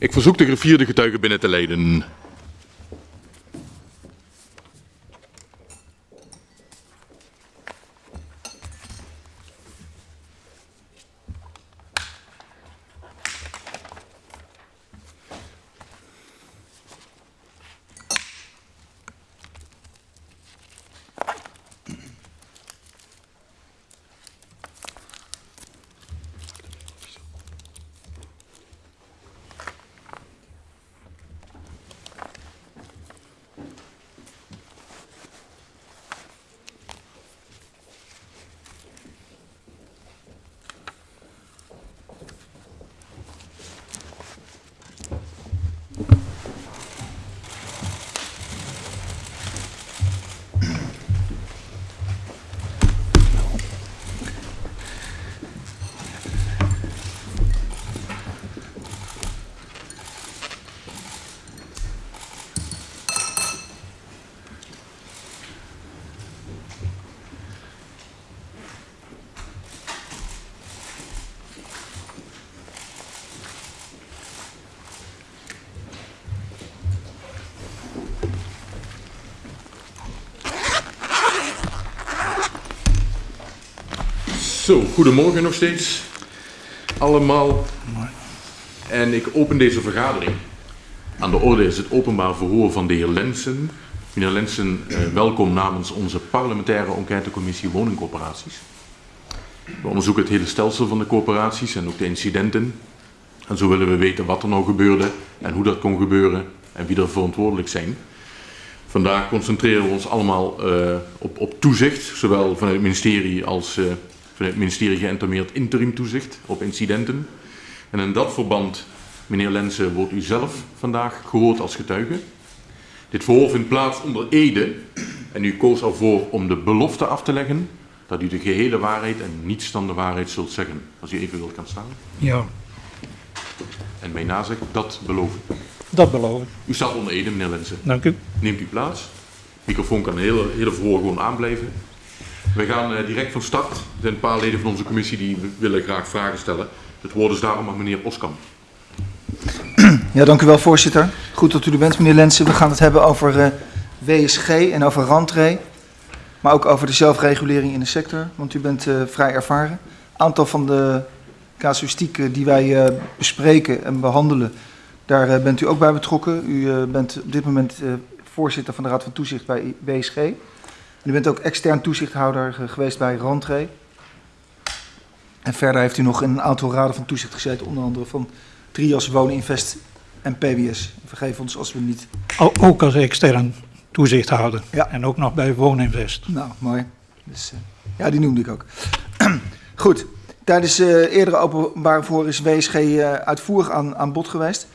Ik verzoek de gevierde getuigen binnen te leiden. Zo, goedemorgen nog steeds. Allemaal. En ik open deze vergadering. Aan de orde is het openbaar verhoor van de heer Lensen. Meneer Lensen, eh, welkom namens onze parlementaire enquêtecommissie woningcorporaties. We onderzoeken het hele stelsel van de corporaties en ook de incidenten. En zo willen we weten wat er nou gebeurde en hoe dat kon gebeuren en wie er verantwoordelijk zijn. Vandaag concentreren we ons allemaal uh, op, op toezicht, zowel vanuit het ministerie als uh, vanuit het ministerie geïntermeerd interim toezicht op incidenten. En in dat verband, meneer Lensen, wordt u zelf vandaag gehoord als getuige. Dit verhoor vindt plaats onder Ede en u koos ervoor om de belofte af te leggen dat u de gehele waarheid en niets dan de waarheid zult zeggen. Als u even wilt gaan staan. Ja, En mij nazegt, dat beloof ik. dat beloof ik. U staat onder Ede, meneer Lensen. Dank u. Neemt u plaats. microfoon kan het hele, hele verhoor gewoon aanblijven. We gaan eh, direct van start. Er zijn een paar leden van onze commissie die willen graag vragen stellen. Het woord is daarom aan meneer Oskam. Ja, dank u wel, voorzitter. Goed dat u er bent, meneer Lensen. We gaan het hebben over eh, WSG en over randree. Maar ook over de zelfregulering in de sector, want u bent eh, vrij ervaren. aantal van de casuïstieken die wij bespreken en behandelen, daar bent u ook bij betrokken. U bent op dit moment voorzitter van de Raad van Toezicht bij WSG. U bent ook extern toezichthouder geweest bij randree. En verder heeft u nog in een aantal raden van toezicht gezeten, onder andere van Trias, Woninvest en PWS. Vergeef ons als we niet... Ook als extern toezichthouder. Ja. En ook nog bij Wooninvest. Nou, mooi. Dus, eh, ja, die noemde ik ook. Goed. Tijdens eh eerdere openbare verhoor is WSG eh, uitvoerig aan, aan bod geweest.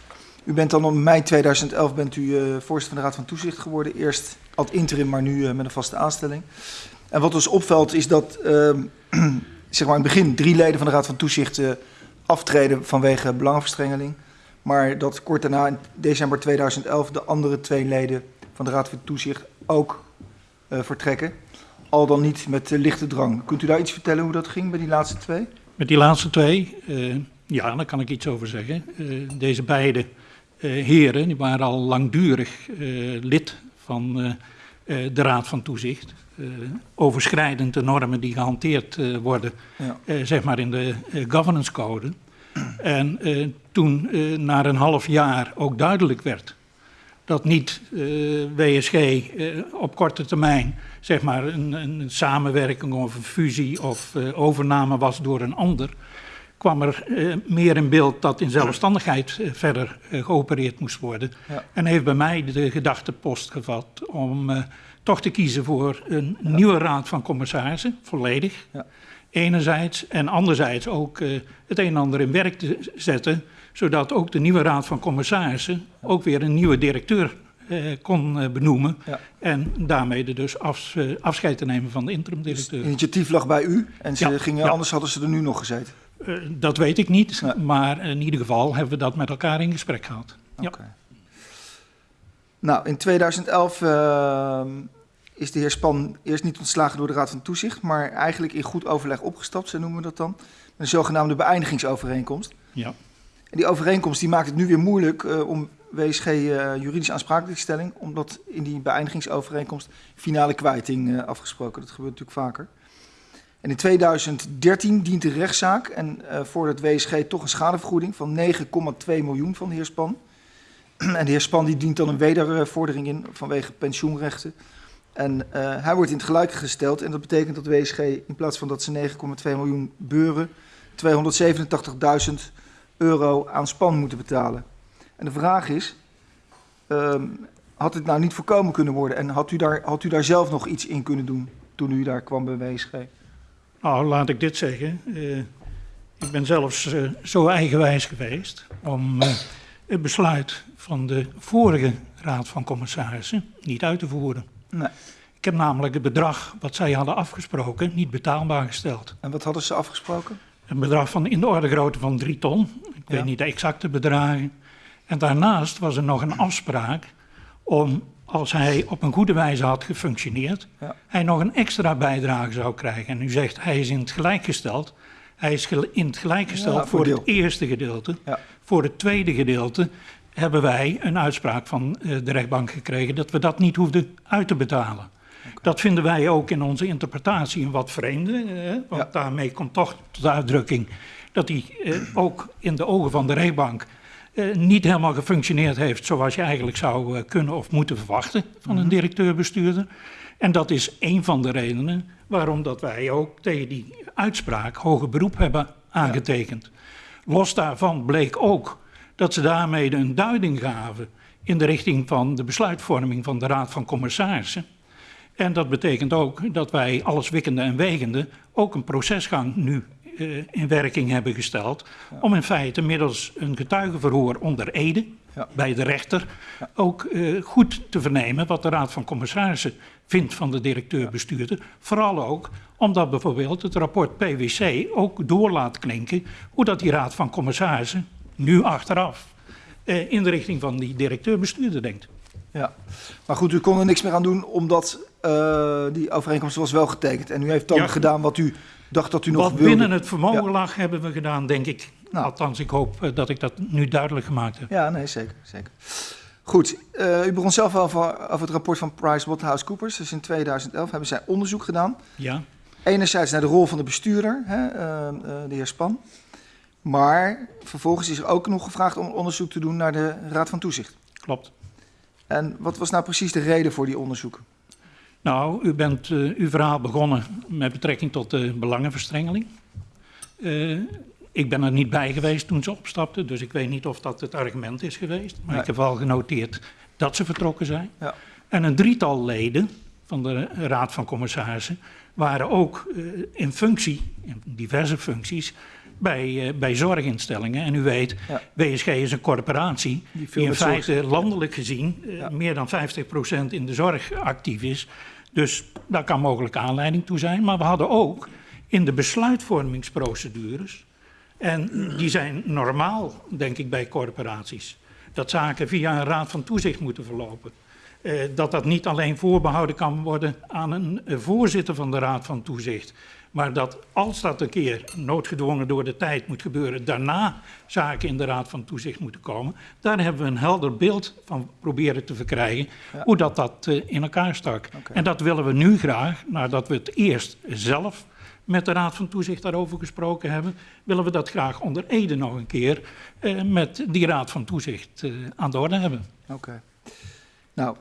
U bent dan in mei 2011 bent u eh, voorzitter van de Raad van Toezicht geworden. Eerst ad interim, maar nu eh, met een vaste aanstelling. En wat ons opvalt is dat ehm, zeg maar in het begin drie leden van de Raad van Toezicht eh, aftreden vanwege belangenverstrengeling. Maar dat kort daarna, in december 2011, de andere twee leden van de Raad van Toezicht ook vertrekken. Al dan niet met lichte drang. Kunt u daar iets vertellen hoe dat ging bij die laatste twee? Met die laatste twee, ja, daar kan ik iets over zeggen. Deze beide heren die waren al langdurig eh, lid van eh, eh, de Raad van Toezicht. Eh, overschrijdend de normen die gehanteerd eh, worden, Ja. eh, zeg maar in de eh, governance code. En eh, toen eh, na een half jaar ook duidelijk werd dat niet eh, WSG eh, op korte termijn zeg maar een, een samenwerking of een fusie of eh, overname was door een ander, kwam er eh, meer in beeld dat in zelfstandigheid eh, verder eh, geopereerd moest worden. Ja. En heeft bij mij de gedachtepost gevat om eh, toch te kiezen voor een nieuwe raad van commissarissen, volledig. Ja. Enerzijds en anderzijds ook eh, het een en ander in werk te zetten, zodat ook de nieuwe raad van commissarissen ook weer een nieuwe directeur eh, kon benoemen. Ja. En daarmee de dus afs- afscheid te nemen van de interim-directeur. Het initiatief lag bij u en ze Ja, gingen, ja. anders hadden ze er nu nog gezeten. Eh, dat weet ik niet, Ja. maar in ieder geval hebben we dat met elkaar in gesprek gehad. Ja. Nou, in 2011 ehm, is de heer Span eerst niet ontslagen door de Raad van Toezicht, maar eigenlijk in goed overleg opgestapt, zo noemen we dat dan. Een zogenaamde beëindigingsovereenkomst. Ja. En die overeenkomst die maakt het nu weer moeilijk eh, om WSG uh, juridisch aansprakelijkstelling, omdat in die beëindigingsovereenkomst finale kwijting afgesproken. Dat gebeurt natuurlijk vaker. En in 2013 dient de rechtszaak en uh, voor het WSG toch een schadevergoeding van 9,2 miljoen van de heer Span. en de heer Span die dient dan een wedervordering in vanwege pensioenrechten. En uh, hij wordt in het gelijk gesteld en dat betekent dat WSG in plaats van dat ze 9,2 miljoen beuren 287.000 euro aan Span moeten betalen. En de vraag is, um, had het nou niet voorkomen kunnen worden en had u, daar, had u daar zelf nog iets in kunnen doen toen u daar kwam bij WSG? Nou, laat ik dit zeggen. Uh, ik ben zelfs uh, zo eigenwijs geweest om uh, het besluit van de vorige Raad van Commissarissen niet uit te voeren. Nee. Ik heb namelijk het bedrag wat zij hadden afgesproken niet betaalbaar gesteld. En wat hadden ze afgesproken? Een bedrag van in de orde grootte van 3 ton. Ik Ja. weet niet de exacte bedragen. En daarnaast was er nog een afspraak om, als hij op een goede wijze had gefunctioneerd, Ja. hij nog een extra bijdrage zou krijgen. En u zegt hij is in het gelijk gesteld. Hij is in het gelijk gesteld Ja, voor het eerste gedeelte. Ja. Voor het tweede gedeelte hebben wij een uitspraak van eh, de rechtbank gekregen dat we dat niet hoefden uit te betalen. Dat vinden wij ook in onze interpretatie een wat vreemde, eh, want daarmee komt toch tot uitdrukking dat hij eh, ook in de ogen van de rechtbank niet helemaal gefunctioneerd heeft zoals je eigenlijk zou eh, kunnen of moeten verwachten van een directeur-bestuurder. En dat is een van de redenen waarom dat wij ook tegen die uitspraak hoger beroep hebben aangetekend. Los daarvan bleek ook dat ze daarmee een duiding gaven in de richting van de besluitvorming van de Raad van Commissarissen. En dat betekent ook dat wij alles wikkende en wegende ook een procesgang nu eh, in werking hebben gesteld. Om in feite middels een getuigenverhoor onder Ede Ja. bij de rechter ook eh, goed te vernemen wat de Raad van Commissarissen vindt van de directeur-bestuurder. Vooral ook omdat bijvoorbeeld het rapport PwC ook door laat klinken hoe dat die Raad van Commissarissen nu achteraf eh, in de richting van die directeur-bestuurder denkt. Ja, maar goed, u kon er niks meer aan doen omdat die overeenkomst was wel getekend. En u heeft dan Ja. gedaan wat u dacht dat u nog Wat wilde. binnen het vermogen Ja. lag, hebben we gedaan, denk ik. Nou. Althans, ik hoop eh, dat ik dat nu duidelijk gemaakt heb. Ja, nee, zeker. zeker. Goed, eh, u begon zelf wel over, over het rapport van PricewaterhouseCoopers. Dus in 2011 hebben zij onderzoek gedaan. Ja, Enerzijds naar de rol van de bestuurder, hè, eh, eh, de heer Span. Maar vervolgens is er ook nog gevraagd om onderzoek te doen naar de Raad van Toezicht. klopt. En wat was nou precies de reden voor die onderzoeken? Nou, u bent eh, uw verhaal begonnen met betrekking tot de belangenverstrengeling. Eh, ik ben er niet bij geweest toen ze opstapten, dus ik weet niet of dat het argument is geweest. Maar Nee. ik heb wel genoteerd dat ze vertrokken zijn. Ja. En een drietal leden van de Raad van Commissarissen waren ook eh, in functie, in diverse functies, bij, bij zorginstellingen. En u weet, Ja. WSG is een corporatie Die in zorg feite landelijk gezien Ja. meer dan 50% in de zorg actief is. Dus daar kan mogelijk aanleiding toe zijn. Maar we hadden ook in de besluitvormingsprocedures, en die zijn normaal, denk ik, bij corporaties, dat zaken via een raad van toezicht moeten verlopen. Eh, dat dat niet alleen voorbehouden kan worden aan een eh, voorzitter van de raad van toezicht. Maar dat als dat een keer noodgedwongen door de tijd moet gebeuren, daarna zaken in de raad van toezicht moeten komen. Daar hebben we een helder beeld van proberen te verkrijgen Ja. hoe dat, dat eh, in elkaar stak. En dat willen we nu graag, nadat we het eerst zelf met de raad van toezicht daarover gesproken hebben, willen we dat graag onder Ede nog een keer eh, met die raad van toezicht eh, aan de orde hebben. Oké. Nou,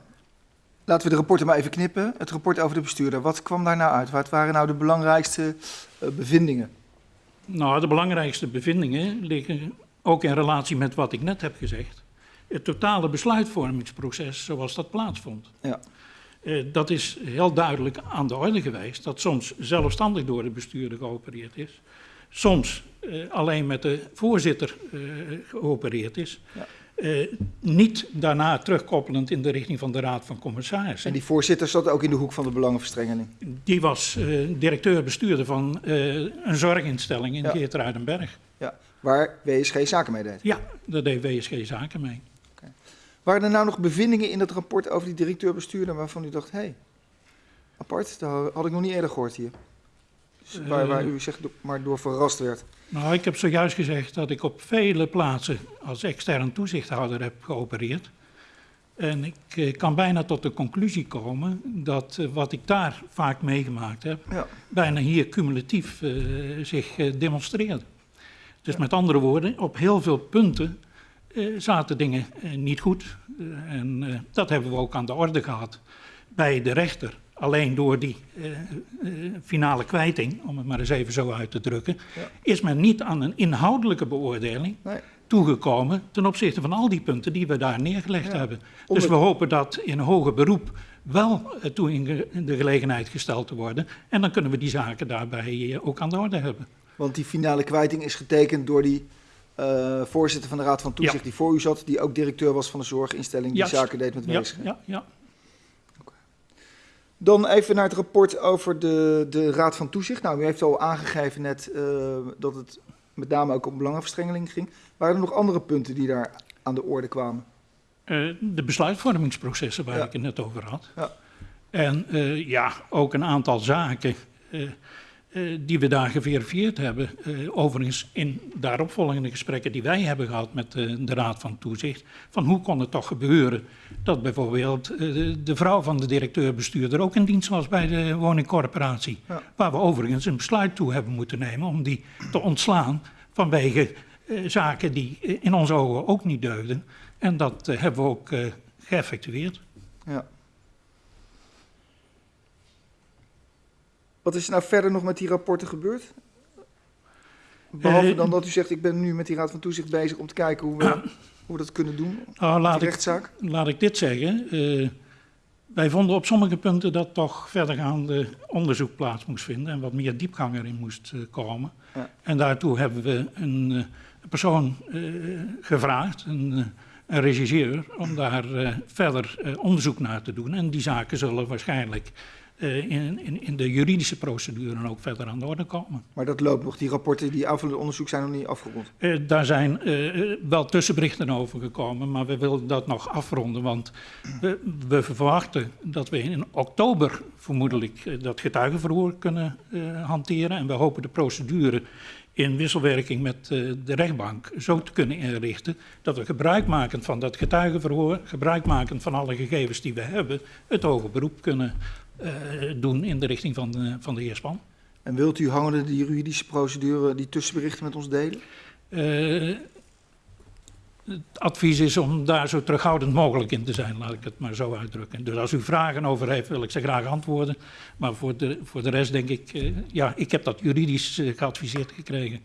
laten we de rapporten maar even knippen. Het rapport over de bestuurder, wat kwam daar nou uit? Wat waren nou de belangrijkste eh, bevindingen? Nou, de belangrijkste bevindingen liggen ook in relatie met wat ik net heb gezegd. Het totale besluitvormingsproces zoals dat plaatsvond. Ja. Eh, dat is heel duidelijk aan de orde geweest. Dat soms zelfstandig door de bestuurder geopereerd is. Soms eh, alleen met de voorzitter geopereerd is. Ja. Eh, niet daarna terugkoppelend in de richting van de Raad van Commissarissen. En die voorzitter zat ook in de hoek van de belangenverstrengeling. Die was eh, directeur-bestuurder van eh, een zorginstelling in Ja. Geertruidenberg. Ja. Waar WSG zaken mee deed. Ja, daar deed WSG zaken mee. Waren er nou nog bevindingen in dat rapport over die directeur-bestuurder waarvan u dacht, hé, hey, apart, dat had ik nog niet eerder gehoord hier. Dus waar, waar u zeg maar door verrast werd. Nou, ik heb zojuist gezegd dat ik op vele plaatsen als extern toezichthouder heb geopereerd. En ik eh, kan bijna tot de conclusie komen dat eh, wat ik daar vaak meegemaakt heb, Ja. bijna hier cumulatief eh, zich eh, demonstreert. Dus met andere woorden, op heel veel punten eh, zaten dingen niet goed. En eh, dat hebben we ook aan de orde gehad bij de rechter. Alleen door die eh, eh, finale kwijting, om het maar eens even zo uit te drukken, Ja. is men niet aan een inhoudelijke beoordeling Nee. toegekomen ten opzichte van al die punten die we daar neergelegd Ja. hebben. Om Dus het- we hopen dat in hoger beroep wel eh, toe in de gelegenheid gesteld te worden. En dan kunnen we die zaken daarbij ook aan de orde hebben. Want die finale kwijting is getekend door die voorzitter van de Raad van Toezicht Ja. die voor u zat, die ook directeur was van de zorginstelling die Juist. zaken deed met Ja, ja, ja. Dan even naar het rapport over de, de Raad van Toezicht. Nou, u heeft al aangegeven net eh, dat het met name ook om belangenverstrengeling ging. Waren er nog andere punten die daar aan de orde kwamen? Eh, de besluitvormingsprocessen waar Ja. ik het net over had. Ja. En eh, ja, ook een aantal zaken eh, die we daar geverifieerd hebben. Eh, overigens in daaropvolgende gesprekken die wij hebben gehad met eh, de Raad van Toezicht. Van hoe kon het toch gebeuren dat bijvoorbeeld de, de vrouw van de directeur-bestuurder ook in dienst was bij de woningcorporatie. Ja. Waar we overigens een besluit toe hebben moeten nemen om die te ontslaan vanwege zaken die in onze ogen ook niet deugden. En dat hebben we ook geëffectueerd. Ja. Wat is er nou verder nog met die rapporten gebeurd? Behalve Eh, dan dat u zegt, ik ben nu met die Raad van Toezicht bezig om te kijken hoe we, hoe we dat kunnen doen, Nou, die laat, ik, rechtszaak. laat ik dit zeggen. eh, wij vonden op sommige punten dat toch verdergaande onderzoek plaats moest vinden en wat meer diepgang erin moest eh, komen. Ja. En daartoe hebben we een persoon gevraagd, een, een regisseur, om daar verder onderzoek naar te doen. En die zaken zullen waarschijnlijk in, in, in de juridische procedure ook verder aan de orde komen. Maar dat loopt nog. Die rapporten, die aanvullende onderzoek zijn nog niet afgerond. Eh, daar zijn eh, wel tussenberichten over gekomen, maar we willen dat nog afronden. Want we, we verwachten dat we in oktober vermoedelijk eh, dat getuigenverhoor kunnen eh, hanteren. En we hopen de procedure in wisselwerking met eh, de rechtbank zo te kunnen inrichten dat we gebruikmakend van dat getuigenverhoor, gebruikmakend van alle gegevens die we hebben, het hoger beroep kunnen eh, doen in de richting van de, van de heer Span. En wilt u hangende die juridische procedure, die tussenberichten met ons delen? Eh, het advies is om daar zo terughoudend mogelijk in te zijn, laat ik het maar zo uitdrukken. Dus als u vragen over heeft, wil ik ze graag antwoorden. Maar voor de, voor de rest denk ik, eh, ja, ik heb dat juridisch eh, geadviseerd gekregen.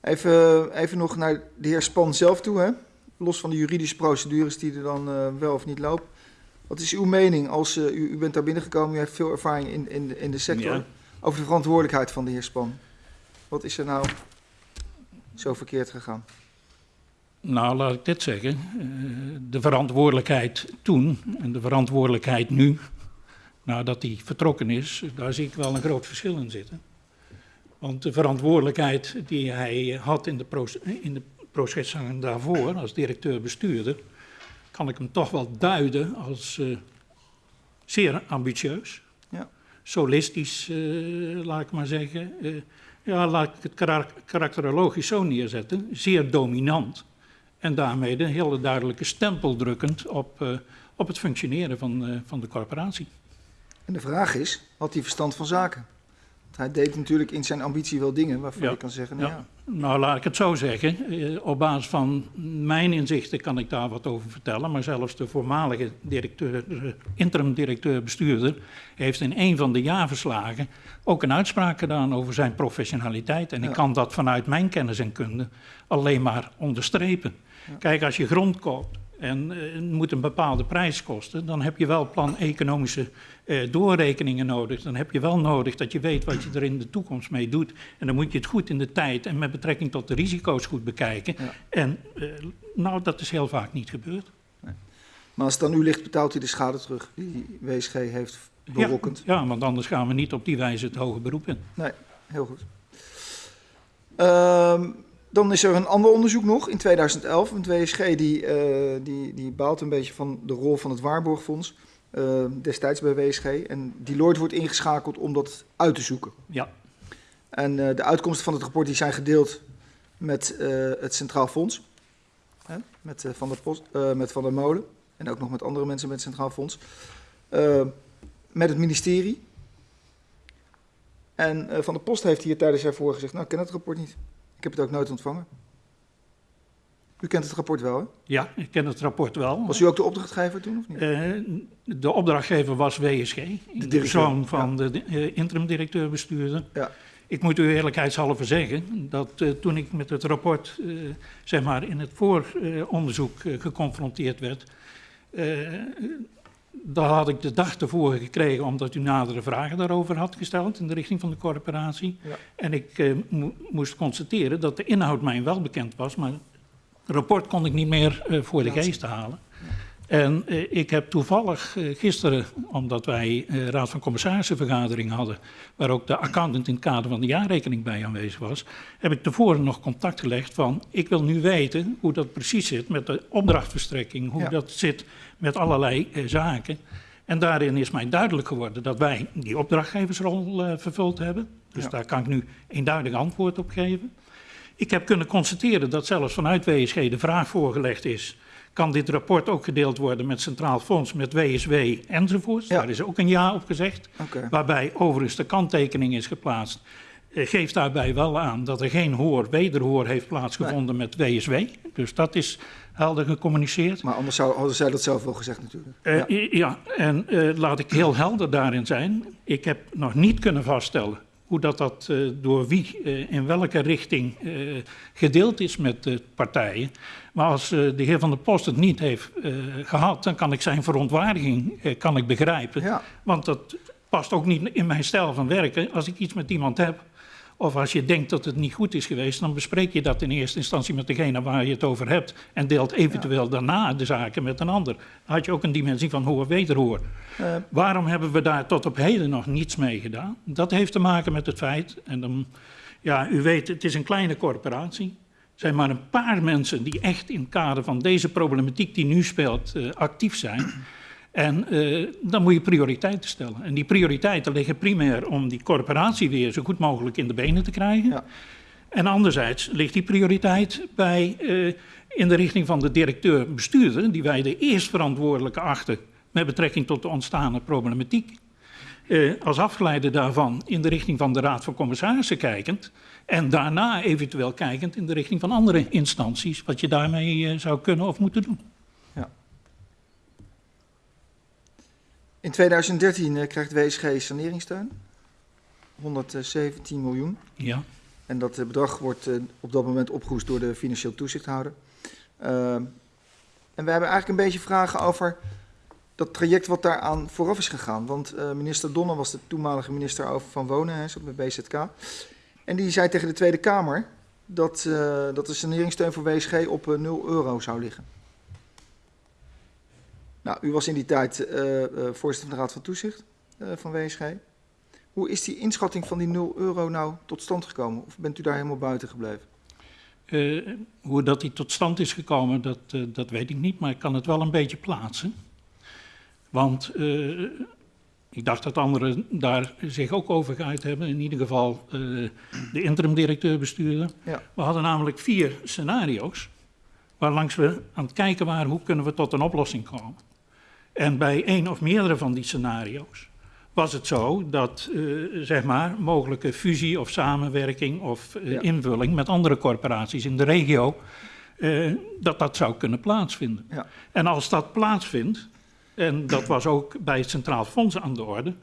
Even, even nog naar de heer Span zelf toe, hè? los van de juridische procedures die er dan eh, wel of niet lopen. Wat is uw mening als eh, u, u bent daar binnengekomen, u heeft veel ervaring in, in, de- in de sector, Ja. over de verantwoordelijkheid van de heer Span? Wat is er nou zo verkeerd gegaan? Nou, laat ik dit zeggen. eh, de verantwoordelijkheid toen en de verantwoordelijkheid nu, nadat hij vertrokken is, daar zie ik wel een groot verschil in zitten. Want de verantwoordelijkheid die hij had in de, proce- in de processen daarvoor, als directeur-bestuurder, kan ik hem toch wel duiden als eh, zeer ambitieus. Ja. Solistisch, eh, laat ik maar zeggen. Eh, ja, laat ik het karak- karakterologisch zo neerzetten. Zeer dominant. En daarmee een hele duidelijke stempel drukkend op, op het functioneren van, van de corporatie. En de vraag is, had hij verstand van zaken? Hij deed natuurlijk in zijn ambitie wel dingen waarvan Ja. je kan zeggen, nou Ja. ja, Nou, laat ik het zo zeggen. Eh, op basis van mijn inzichten kan ik daar wat over vertellen. Maar zelfs de voormalige directeur, eh, interim-directeur-bestuurder heeft in een van de jaarverslagen ook een uitspraak gedaan over zijn professionaliteit. En Ja. ik kan dat vanuit mijn kennis en kunde alleen maar onderstrepen. Kijk, als je grond koopt en eh, het moet een bepaalde prijs kosten, dan heb je wel plan-economische eh, doorrekeningen nodig. Dan heb je wel nodig dat je weet wat je er in de toekomst mee doet. En dan moet je het goed in de tijd en met betrekking tot de risico's goed bekijken. Ja. En eh, nou, dat is heel vaak niet gebeurd. Maar als het aan u ligt, betaalt u de schade terug die WSG heeft berokkend. Ja, ja, want anders gaan we niet op die wijze het hoge beroep in. Nee, heel goed. Ehm, dan is er een ander onderzoek nog in 2011. Een WSG die, eh, die, die baalt een beetje van de rol van het Waarborgfonds. Eh, destijds bij WSG. En Deloitte wordt ingeschakeld om dat uit te zoeken. Ja, En eh, de uitkomsten van het rapport die zijn gedeeld met eh, het Centraal Fonds. Hè? Met, eh, van de Post, met Van der Molen. En ook nog met andere mensen met het Centraal Fonds. Eh, met het ministerie. En Van der Post heeft hier tijdens haar voor gezegd... nou, ik ken het rapport niet. Ik heb het ook nooit ontvangen. U kent het rapport wel, hè? Ja, ik ken het rapport wel. Was u ook de opdrachtgever toen, of niet? Eh, de opdrachtgever was WSG, de persoon van de uh, interim-directeur-bestuurder. Ja. Ik moet u eerlijkheidshalve zeggen dat eh, toen ik met het rapport eh, zeg maar in het vooronderzoek eh, geconfronteerd werd, eh, daar had ik de dag ervoor gekregen omdat u nadere vragen daarover had gesteld in de richting van de corporatie. Ja. En ik eh, mo- moest constateren dat de inhoud mij wel bekend was, maar rapport kon ik niet meer eh, voor de geest halen. En eh, ik heb toevallig eh, gisteren, omdat wij Raad van Commissarissen vergadering hadden, waar ook de accountant in het kader van de jaarrekening bij aanwezig was, heb ik tevoren nog contact gelegd van, ik wil nu weten hoe dat precies zit met de opdrachtverstrekking, hoe Ja. dat zit met allerlei zaken. En daarin is mij duidelijk geworden dat wij die opdrachtgeversrol vervuld hebben. Dus Ja. daar kan ik nu eenduidig antwoord op geven. Ik heb kunnen constateren dat zelfs vanuit WSG de vraag voorgelegd is: kan dit rapport ook gedeeld worden met Centraal Fonds, met WSW enzovoorts? Ja. Daar is ook een ja op gezegd. Waarbij overigens de kanttekening is geplaatst. Eh, Geeft daarbij wel aan dat er geen hoor, wederhoor heeft plaatsgevonden met WSW. Dus dat is helder gecommuniceerd. Maar anders zou, hadden zij dat zelf wel gezegd natuurlijk. Eh, ja, en eh, laat ik heel helder daarin zijn. Ik heb nog niet kunnen vaststellen hoe dat, dat eh, door wie eh, in welke richting eh, gedeeld is met de partijen. Maar als de heer Van der Post het niet heeft eh, gehad, dan kan ik zijn verontwaardiging kan ik begrijpen. Ja. Want dat past ook niet in mijn stijl van werken. Als ik iets met iemand heb, of als je denkt dat het niet goed is geweest, dan bespreek je dat in eerste instantie met degene waar je het over hebt. En deelt eventueel daarna de zaken met een ander. Dan had je ook een dimensie van hoor-wederhoor. Eh, Waarom hebben we daar tot op heden nog niets mee gedaan? Dat heeft te maken met het feit, en dan, ja, u weet, het is een kleine corporatie. Er zijn maar een paar mensen die echt in het kader van deze problematiek die nu speelt eh, actief zijn. En eh, dan moet je prioriteiten stellen. En die prioriteiten liggen primair om die corporatie weer zo goed mogelijk in de benen te krijgen. Ja. En anderzijds ligt die prioriteit bij, eh, in de richting van de directeur-bestuurder, die wij de eerst verantwoordelijke achten met betrekking tot de ontstane problematiek. Eh, als afgeleide daarvan in de richting van de Raad van Commissarissen kijkend. En daarna eventueel kijkend in de richting van andere instanties, wat je daarmee zou kunnen of moeten doen. In 2013 eh, krijgt WSG saneringssteun. 117 miljoen. Ja. En dat eh, bedrag wordt eh, op dat moment opgehoest door de financieel toezichthouder. Ehm, en we hebben eigenlijk een beetje vragen over dat traject wat daaraan vooraf is gegaan. Want minister Donner was de toenmalige minister over van Wonen, hij zat bij BZK. En die zei tegen de Tweede Kamer dat, dat de saneringssteun voor WSG op eh, 0 euro zou liggen. Nou, u was in die tijd eh, eh, voorzitter van de Raad van Toezicht eh, van WSG. Hoe is die inschatting van die 0 euro nou tot stand gekomen? Of bent u daar helemaal buiten gebleven? Hoe dat die tot stand is gekomen, dat, dat weet ik niet, maar ik kan het wel een beetje plaatsen. Want ik dacht dat anderen daar zich ook over geuit hebben, in ieder geval de interim-directeur-bestuurder. Ja. We hadden namelijk vier scenario's, waarlangs we aan het kijken waren hoe kunnen we tot een oplossing komen. En bij één of meerdere van die scenario's was het zo dat eh, zeg maar, mogelijke fusie of samenwerking of eh, Ja. invulling met andere corporaties in de regio, eh, dat dat zou kunnen plaatsvinden. Ja. En als dat plaatsvindt, en dat was ook bij het Centraal Fonds aan de orde,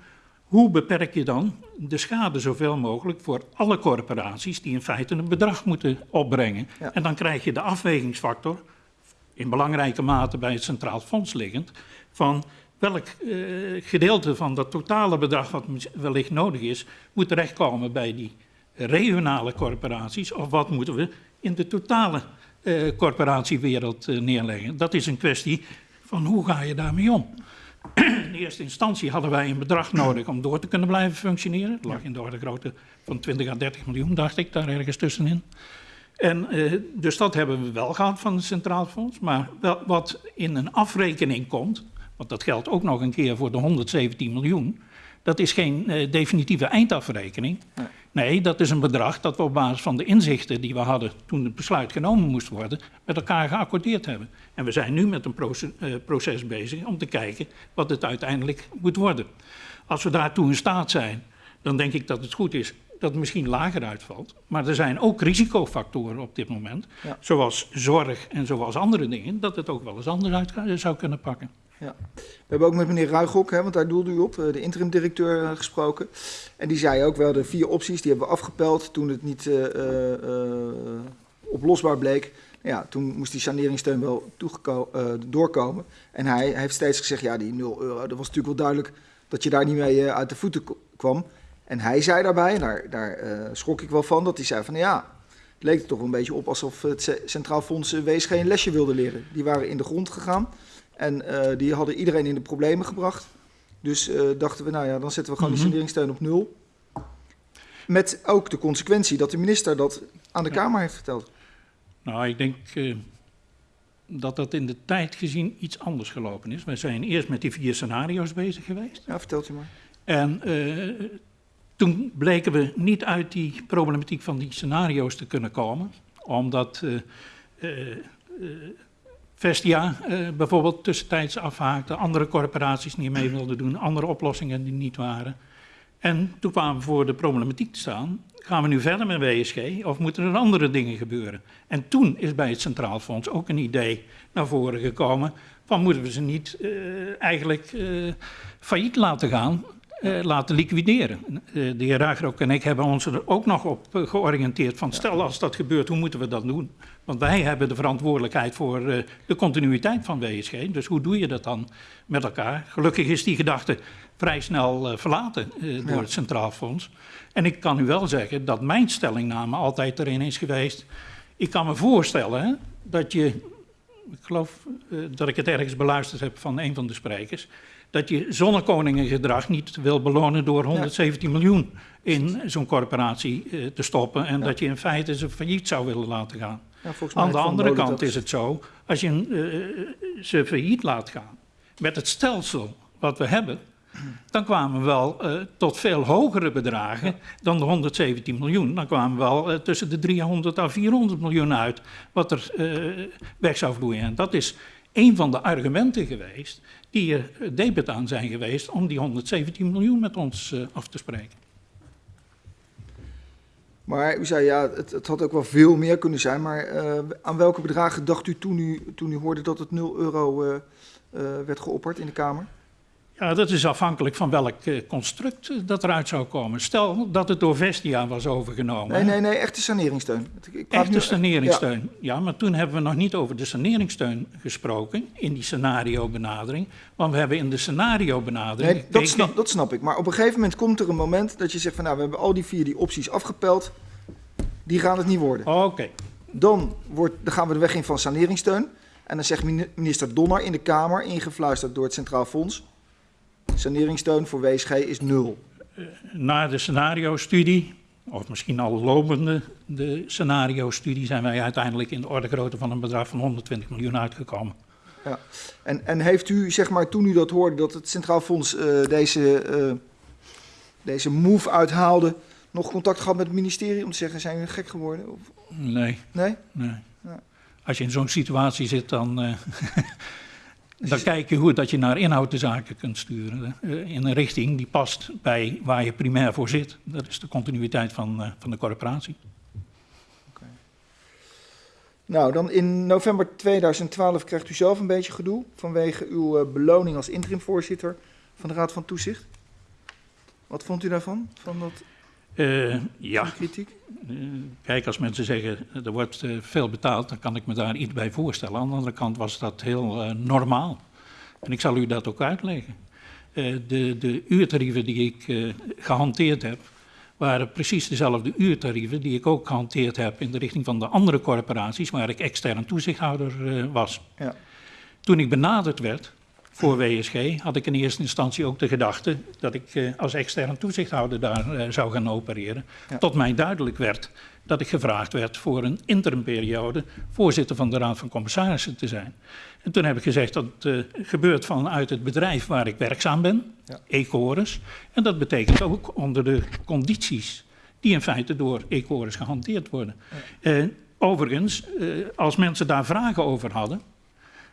hoe beperk je dan de schade zoveel mogelijk voor alle corporaties die in feite een bedrag moeten opbrengen? Ja. En dan krijg je de afwegingsfactor, in belangrijke mate bij het Centraal Fonds liggend, van welk eh, gedeelte van dat totale bedrag wat wellicht nodig is, moet terechtkomen bij die regionale corporaties of wat moeten we in de totale eh, corporatiewereld eh, neerleggen. Dat is een kwestie van hoe ga je daarmee om. In eerste instantie hadden wij een bedrag nodig om door te kunnen blijven functioneren. Het lag in de orde grootte van 20 à 30 miljoen, dacht ik, daar ergens tussenin. En, eh, dus dat hebben we wel gehad van het Centraal Fonds. Maar wel, wat in een afrekening komt, want dat geldt ook nog een keer voor de 117 miljoen, dat is geen eh, definitieve eindafrekening. Nee. Nee, dat is een bedrag dat we op basis van de inzichten die we hadden toen het besluit genomen moest worden, met elkaar geaccordeerd hebben. En we zijn nu met een proces, uh, proces bezig om te kijken wat het uiteindelijk moet worden. Als we daartoe in staat zijn, dan denk ik dat het goed is dat het misschien lager uitvalt. Maar er zijn ook risicofactoren op dit moment, ja. zoals zorg en zoals andere dingen, dat het ook wel eens anders uit zou kunnen pakken. Ja. We hebben ook met meneer Ruigrok, hè, want daar doelde u op, eh, de interim-directeur, uh, gesproken. En die zei ook wel, de vier opties, die hebben we afgepeld toen het niet uh, oplosbaar bleek. Ja, toen moest die saneringssteun wel doorkomen. En hij, heeft steeds gezegd, ja, die 0 euro, dat was natuurlijk wel duidelijk dat je daar niet mee uit de voeten kwam. En hij zei daarbij, daar, daar schrok ik wel van, dat hij zei van ja, het leek er toch een beetje op alsof het Centraal Fonds WSG een lesje wilde leren. Die waren in de grond gegaan. En uh, die hadden iedereen in de problemen gebracht. Dus uh, dachten we, nou ja, dan zetten we gewoon mm -hmm. die saneringssteun op nul. Met ook de consequentie dat de minister dat aan de ja. Kamer heeft verteld. Nou, ik denk uh, dat dat in de tijd gezien iets anders gelopen is. We zijn eerst met die vier scenario's bezig geweest. Ja, vertelt u maar. En toen bleken we niet uit die problematiek van die scenario's te kunnen komen. Omdat Vestia uh, bijvoorbeeld tussentijds afhaakte, andere corporaties niet mee wilden doen, andere oplossingen die niet waren. En toen kwamen we voor de problematiek te staan, gaan we nu verder met WSG of moeten er andere dingen gebeuren? En toen is bij het Centraal Fonds ook een idee naar voren gekomen van moeten we ze niet uh, eigenlijk uh, failliet laten gaan, uh, laten liquideren. Uh, de heer Ragrok en ik hebben ons er ook nog op uh, georiënteerd van stel als dat gebeurt, hoe moeten we dat doen? Want wij hebben de verantwoordelijkheid voor de continuïteit van WSG, dus hoe doe je dat dan met elkaar? Gelukkig is die gedachte vrij snel verlaten door ja. het Centraal Fonds. En ik kan u wel zeggen dat mijn stellingname altijd erin is geweest. Ik kan me voorstellen hè, dat je, ik geloof dat ik het ergens beluisterd heb van een van de sprekers, dat je zonnekoningengedrag niet wil belonen door 117 ja. miljoen in zo'n corporatie uh, te stoppen en ja. dat je in feite ze failliet zou willen laten gaan. Ja, Aan de andere kant dat... is het zo, als je uh, ze failliet laat gaan met het stelsel wat we hebben, dan kwamen we wel uh, tot veel hogere bedragen dan de 117 miljoen. Dan kwamen we wel uh, tussen de 300 à 400 miljoen uit wat er uh, weg zou vloeien. En dat is een van de argumenten geweest die er debet aan zijn geweest om die 117 miljoen met ons uh, af te spreken. Maar u zei ja, het, het, had ook wel veel meer kunnen zijn. Maar uh, aan welke bedragen dacht u toen u, toen u hoorde dat het 0 euro uh, werd geopperd in de Kamer? Ja, dat is afhankelijk van welk uh, construct uh, dat eruit zou komen. Stel dat het door Vestia was overgenomen. Nee, nee, nee, echte saneringssteun. Ik echte nu, saneringssteun, ja. ja. Maar toen hebben we nog niet over de saneringssteun gesproken in die scenario-benadering. Want we hebben in de scenario-benadering... Nee, dat snap, dat snap ik. Maar op een gegeven moment komt er een moment dat je zegt van... nou, we hebben al die vier die opties afgepeld. Die gaan het niet worden. Oké. Okay. Dan, wordt, dan gaan we de weg in van saneringssteun. En dan zegt minister Donner in de Kamer, ingefluisterd door het Centraal Fonds... Saneringssteun voor WSG is nul. Na de scenario-studie, of misschien al lopende de scenario-studie, zijn wij uiteindelijk in de orde grootte van een bedrag van 120 miljoen uitgekomen. Ja. En, en heeft u, zeg maar, toen u dat hoorde, dat het Centraal Fonds uh, deze, uh, deze move uithaalde, nog contact gehad met het ministerie om te zeggen, zijn we gek geworden? Of? Nee. Nee? Nee. Ja. Als je in zo'n situatie zit, dan... Uh, Dan kijk je hoe dat je naar inhoud de zaken kunt sturen. Uh, in een richting die past bij waar je primair voor zit. Dat is de continuïteit van, uh, van de corporatie. Okay. Nou, dan in november 2012 krijgt u zelf een beetje gedoe vanwege uw uh, beloning als interimvoorzitter van de Raad van Toezicht. Wat vond u daarvan? Van dat uh, ja. kritiek? Uh, kijk, als mensen zeggen er wordt veel betaald, dan kan ik me daar iets bij voorstellen. Aan de andere kant was dat heel normaal. En ik zal u dat ook uitleggen. de, de uurtarieven die ik gehanteerd heb, waren precies dezelfde uurtarieven die ik ook gehanteerd heb in de richting van de andere corporaties waar ik extern toezichthouder was. Ja. Toen ik benaderd werd, voor WSG had ik in eerste instantie ook de gedachte dat ik uh, als extern toezichthouder daar uh, zou gaan opereren. Ja. Tot mij duidelijk werd dat ik gevraagd werd voor een interimperiode voorzitter van de Raad van Commissarissen te zijn. En toen heb ik gezegd dat uh, gebeurt vanuit het bedrijf waar ik werkzaam ben, ja. Ecoris. En dat betekent ook onder de condities die in feite door Ecoris gehanteerd worden. Uh, overigens, als mensen daar vragen over hadden,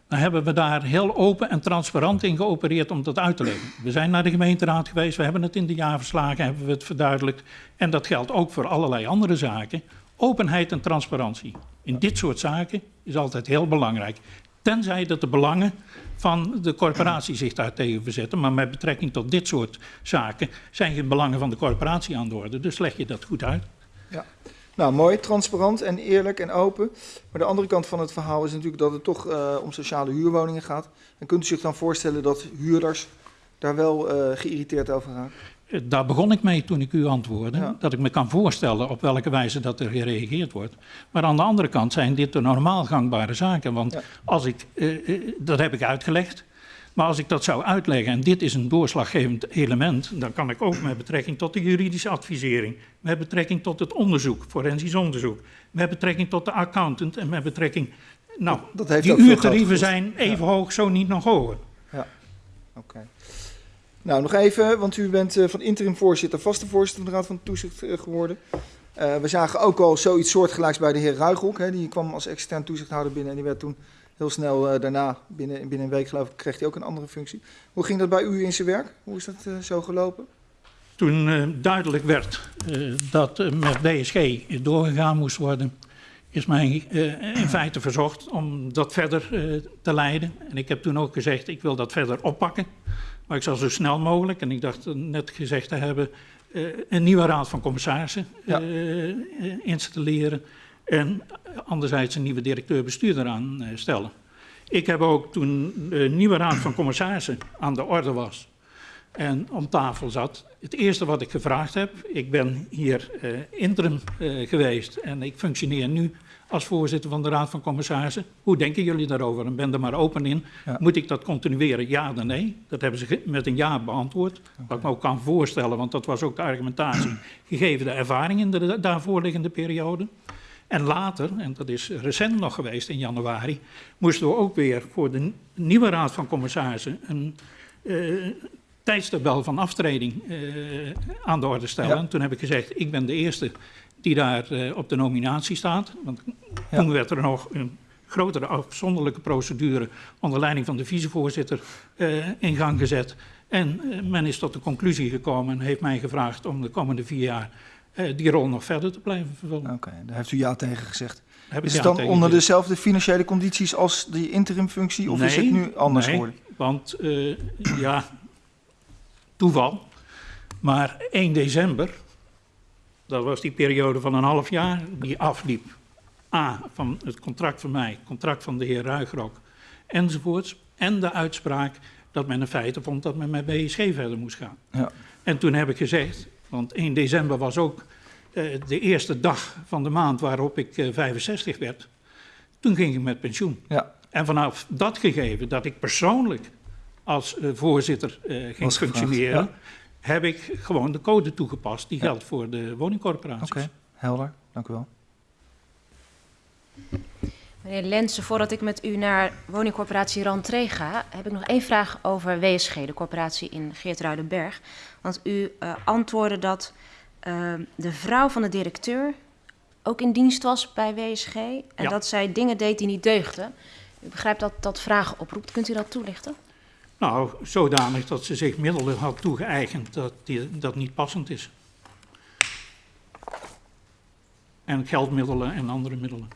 dan hebben we daar heel open en transparant in geopereerd om dat uit te leggen. We zijn naar de gemeenteraad geweest, we hebben het in de jaarverslagen hebben we het verduidelijkt. En dat geldt ook voor allerlei andere zaken. Openheid en transparantie in dit soort zaken is altijd heel belangrijk. Tenzij dat de belangen van de corporatie zich daar tegen verzetten. Maar met betrekking tot dit soort zaken zijn geen belangen van de corporatie aan de orde. Dus leg je dat goed uit. Ja. Nou, mooi, transparant en eerlijk en open. Maar de andere kant van het verhaal is natuurlijk dat het toch uh, om sociale huurwoningen gaat. En kunt u zich dan voorstellen dat huurders daar wel uh, geïrriteerd over raken? Eh, daar begon ik mee toen ik u antwoordde. Ja. Dat ik me kan voorstellen op welke wijze dat er gereageerd wordt. Maar aan de andere kant zijn dit de normaal gangbare zaken. Want ja. als ik, uh, dat heb ik uitgelegd. Maar als ik dat zou uitleggen, en dit is een doorslaggevend element, dan kan ik ook met betrekking tot de juridische advisering, met betrekking tot het onderzoek, forensisch onderzoek, met betrekking tot de accountant en met betrekking. Nou, dat heeft die uurtarieven zijn even ja. hoog, zo niet nog hoger. Ja, oké. Okay. Nou, nog even, want u bent uh, van interim voorzitter, vaste voorzitter van de Raad van Toezicht uh, geworden. Uh, we zagen ook al zoiets soortgelijks bij de heer Ruigrok. Hè, die kwam als extern toezichthouder binnen en die werd toen heel snel daarna, binnen, binnen een week geloof ik, kreeg hij ook een andere functie. Hoe ging dat bij u in zijn werk? Hoe is dat zo gelopen? Toen duidelijk werd dat met BSG doorgegaan moest worden, is mij in feite verzocht om dat verder te leiden. En ik heb toen ook gezegd, ik wil dat verder oppakken. Maar ik zal zo snel mogelijk, en ik dacht net gezegd te hebben, een nieuwe raad van commissarissen ja. installeren. En anderzijds een nieuwe directeur-bestuurder aanstellen. Ik heb ook toen de nieuwe raad van commissarissen aan de orde was en om tafel zat, het eerste wat ik gevraagd heb, ik ben hier uh, interim uh, geweest en ik functioneer nu als voorzitter van de Raad van Commissarissen. Hoe denken jullie daarover? En ben er maar open in. Ja. Moet ik dat continueren? Ja of nee? Dat hebben ze met een ja beantwoord. Okay. Wat ik me ook kan voorstellen, want dat was ook de argumentatie, gegeven de ervaring in de daarvoor liggende periode. En later, en dat is recent nog geweest in januari, moesten we ook weer voor de nieuwe Raad van Commissarissen een uh, tijdstabel van aftreding uh, aan de orde stellen. Ja. Toen heb ik gezegd, ik ben de eerste die daar uh, op de nominatie staat. Want ja. toen werd er nog een grotere afzonderlijke procedure onder leiding van de vicevoorzitter in gang gezet. En men is tot de conclusie gekomen en heeft mij gevraagd om de komende vier jaar die rol nog verder te blijven vervullen. Oké, okay, daar heeft u ja tegen gezegd. is het dan onder dezelfde financiële condities als die interimfunctie of nee, is het nu anders nee, geworden? want ja, toeval. Maar 1 december dat was die periode van een half jaar die afliep. A, van het contract van mij, contract van de heer Ruigrok enzovoorts. En de uitspraak dat men in feite vond dat men met BSG verder moest gaan. Ja. En toen heb ik gezegd, want 1 december was ook uh, de eerste dag van de maand waarop ik uh, 65 werd. Toen ging ik met pensioen. Ja. En vanaf dat gegeven dat ik persoonlijk als uh, voorzitter ging was functioneren, ja heb ik gewoon de code toegepast. Die geldt voor de woningcorporaties. Oké, okay, helder. Dank u wel. Meneer Lensen, voordat ik met u naar woningcorporatie Rantree ga, heb ik nog één vraag over WSG, de corporatie in Geertruidenberg. Want u uh, antwoordde dat uh, de vrouw van de directeur ook in dienst was bij WSG en ja. dat zij dingen deed die niet deugden. U begrijpt dat dat vragen oproept. Kunt u dat toelichten? Nou, zodanig dat ze zich middelen had toegeëigend dat die, dat niet passend is. En geldmiddelen en andere middelen.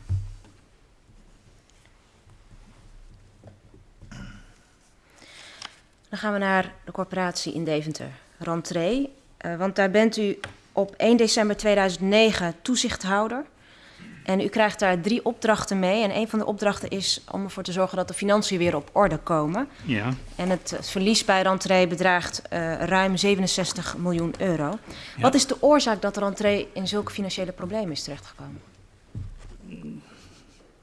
Dan gaan we naar de corporatie in Deventer, Rantree. Uh, want daar bent u op 1 december 2009 toezichthouder. En u krijgt daar drie opdrachten mee. En een van de opdrachten is om ervoor te zorgen dat de financiën weer op orde komen. Ja. En het, verlies bij Rantree bedraagt uh, ruim 67 miljoen euro. Ja. Wat is de oorzaak dat Rantree in zulke financiële problemen is terechtgekomen?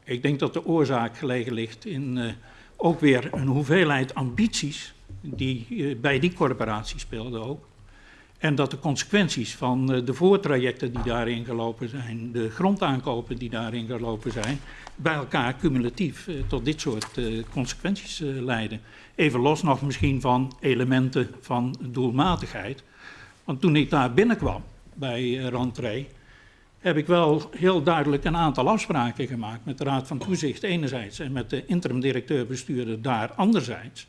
Ik denk dat de oorzaak gelegen ligt in uh, ook weer een hoeveelheid ambities die uh, bij die corporatie speelden ook. En dat de consequenties van uh, de voortrajecten die daarin gelopen zijn, de grondaankopen die daarin gelopen zijn, bij elkaar cumulatief uh, tot dit soort consequenties leiden. Even los nog misschien van elementen van doelmatigheid. Want toen ik daar binnenkwam, bij Rantree, heb ik wel heel duidelijk een aantal afspraken gemaakt met de Raad van Toezicht enerzijds en met de interim-directeur-bestuurder daar anderzijds.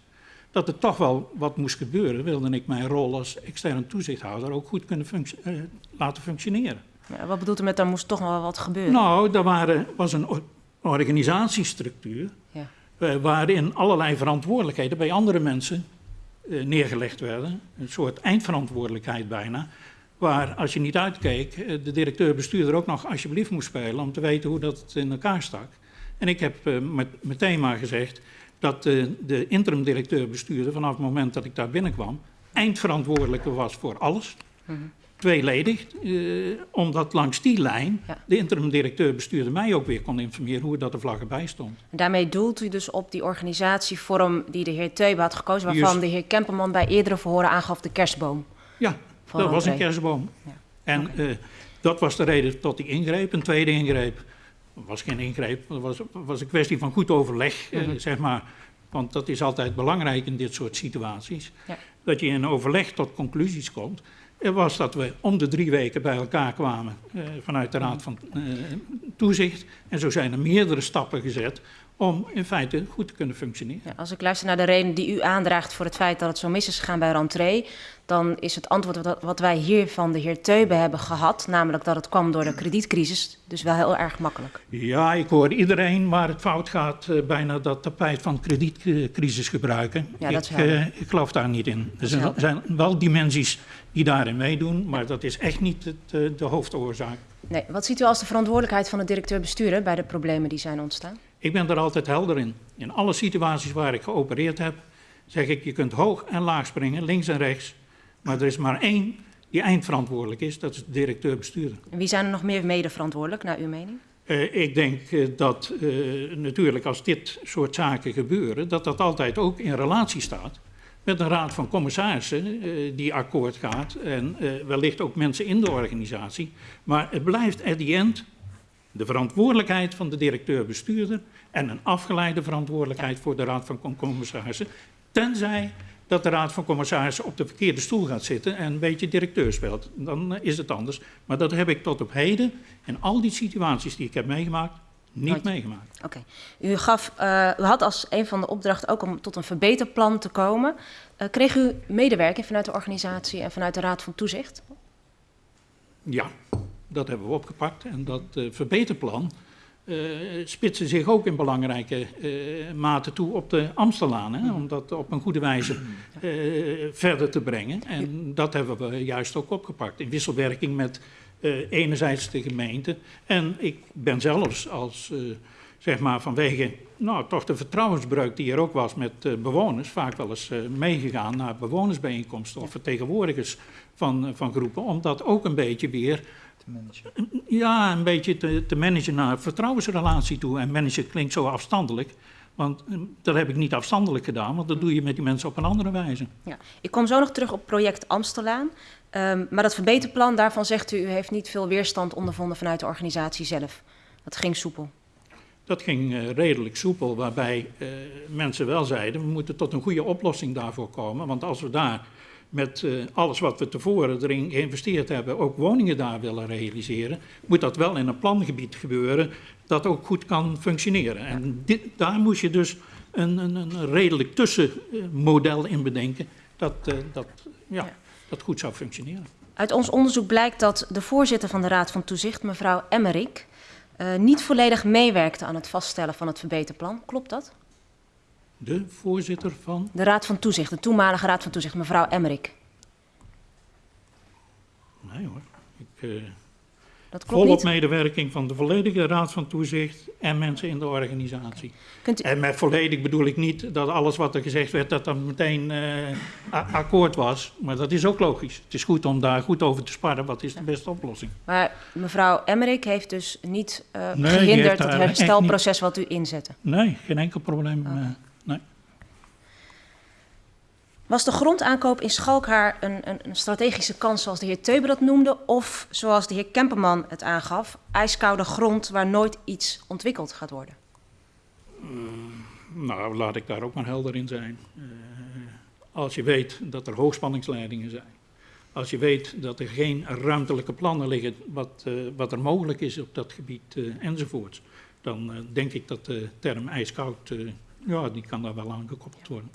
Dat er toch wel wat moest gebeuren, wilde ik mijn rol als externe toezichthouder ook goed kunnen uh, laten functioneren. Ja, wat bedoelt u met daar moest toch wel wat gebeuren? Nou, er waren, was een organisatiestructuur ja. uh, waarin allerlei verantwoordelijkheden bij andere mensen uh, neergelegd werden. Een soort eindverantwoordelijkheid bijna. Waar als je niet uitkeek, de directeur-bestuurder ook nog alsjeblieft moest spelen om te weten hoe dat in elkaar stak. En ik heb met, meteen maar gezegd dat de interim-directeur-bestuurder vanaf het moment dat ik daar binnenkwam eindverantwoordelijke was voor alles. Mm -hmm tweeledig, uh, omdat langs die lijn ja. de interim-directeur bestuurde mij ook weer kon informeren hoe dat de vlag erbij stond. En daarmee doelt u dus op die organisatievorm die de heer Teube had gekozen, waarvan Just. de heer Kemperman bij eerdere verhoren aangaf de kerstboom. Ja, dat was een kerstboom. Ja. En okay. uh, dat was de reden tot die ingreep. Een tweede ingreep was geen ingreep, het was, was een kwestie van goed overleg, mm -hmm. uh, zeg maar. Want dat is altijd belangrijk in dit soort situaties. Ja. Dat je in overleg tot conclusies komt was dat we om de drie weken bij elkaar kwamen uh, vanuit de Raad van uh, Toezicht. En zo zijn er meerdere stappen gezet om in feite goed te kunnen functioneren. Ja, als ik luister naar de reden die u aandraagt voor het feit dat het zo mis is gegaan bij rentree, dan is het antwoord wat, wij hier van de heer Teube hebben gehad, namelijk dat het kwam door de kredietcrisis, dus wel heel erg makkelijk. Ja, ik hoor iedereen waar het fout gaat uh, bijna dat tapijt van kredietcrisis gebruiken. Ja, dat ik, uh, ik geloof daar niet in. Er zijn, zijn, wel dimensies die daarin meedoen, maar dat is echt niet het, uh, de hoofdoorzaak. Nee, wat ziet u als de verantwoordelijkheid van de directeur-bestuurder bij de problemen die zijn ontstaan? Ik ben er altijd helder in. In alle situaties waar ik geopereerd heb, zeg ik, je kunt hoog en laag springen, links en rechts. Maar er is maar één die eindverantwoordelijk is, dat is de directeur-bestuurder. En wie zijn er nog meer mede-verantwoordelijk, naar uw mening? Uh, ik denk uh, dat uh, natuurlijk als dit soort zaken gebeuren, dat dat altijd ook in relatie staat met een raad van commissarissen die akkoord gaat en wellicht ook mensen in de organisatie. Maar het blijft at the end de verantwoordelijkheid van de directeur-bestuurder en een afgeleide verantwoordelijkheid voor de Raad van Commissarissen. Tenzij dat de Raad van Commissarissen op de verkeerde stoel gaat zitten en een beetje directeur speelt. Dan is het anders. Maar dat heb ik tot op heden in al die situaties die ik heb meegemaakt niet Nooit. meegemaakt. Oké. Okay. U, gaf, uh, u had als een van de opdrachten ook om tot een verbeterplan te komen. Uh, kreeg u medewerking vanuit de organisatie en vanuit de Raad van Toezicht? Ja, dat hebben we opgepakt. En dat uh, verbeterplan uh, spitste zich ook in belangrijke uh, mate toe op de Amstellaan. Hè, om dat op een goede wijze verder te brengen. En dat hebben we juist ook opgepakt. In wisselwerking met enerzijds de gemeente. En ik ben zelfs als, zeg maar vanwege nou, toch de vertrouwensbreuk die er ook was met bewoners... vaak wel eens meegegaan naar bewonersbijeenkomsten of vertegenwoordigers van, van groepen... om dat ook een beetje weer te managen? Ja, een beetje te, te managen naar vertrouwensrelatie toe. En managen klinkt zo afstandelijk. Want hm, dat heb ik niet afstandelijk gedaan, want dat doe je met die mensen op een andere wijze. Ja, ik kom zo nog terug op project Amstelaan. Um, maar dat verbeterplan, daarvan zegt u, u heeft niet veel weerstand ondervonden vanuit de organisatie zelf. Dat ging soepel. Dat ging uh, redelijk soepel, waarbij uh, mensen wel zeiden, we moeten tot een goede oplossing daarvoor komen. Want als we daar met uh, alles wat we tevoren erin geïnvesteerd hebben, ook woningen daar willen realiseren, moet dat wel in een plangebied gebeuren dat ook goed kan functioneren. En dit, daar moest je dus een, een, een redelijk tussenmodel in bedenken dat, uh, dat, ja, ja. dat goed zou functioneren. Uit ons onderzoek blijkt dat de voorzitter van de Raad van Toezicht, mevrouw Emmerik, uh, niet volledig meewerkte aan het vaststellen van het verbeterplan. Klopt dat? De voorzitter van? De Raad van Toezicht, de toenmalige Raad van Toezicht, mevrouw Emmerik. Nee hoor. Ik, uh, dat klopt volop niet. medewerking van de volledige Raad van Toezicht en mensen in de organisatie. Kunt u... En met volledig bedoel ik niet dat alles wat er gezegd werd, dat dat meteen uh, akkoord was. Maar dat is ook logisch. Het is goed om daar goed over te sparren. Wat is de beste oplossing? Maar mevrouw Emmerik heeft dus niet uh, nee, gehinderd het herstelproces wat u inzette? Nee, geen enkel probleem. Okay. Was de grondaankoop in Schalkhaar een, een, een, strategische kans zoals de heer Teuber dat noemde? Of zoals de heer Kemperman het aangaf, ijskoude grond waar nooit iets ontwikkeld gaat worden? Mm, nou, laat ik daar ook maar helder in zijn. Uh, als je weet dat er hoogspanningsleidingen zijn, Als je weet dat er geen ruimtelijke plannen liggen wat, uh, wat er mogelijk is op dat gebied uh, enzovoorts, dan denk ik dat de term ijskoud, ja, die kan daar wel aan gekoppeld worden.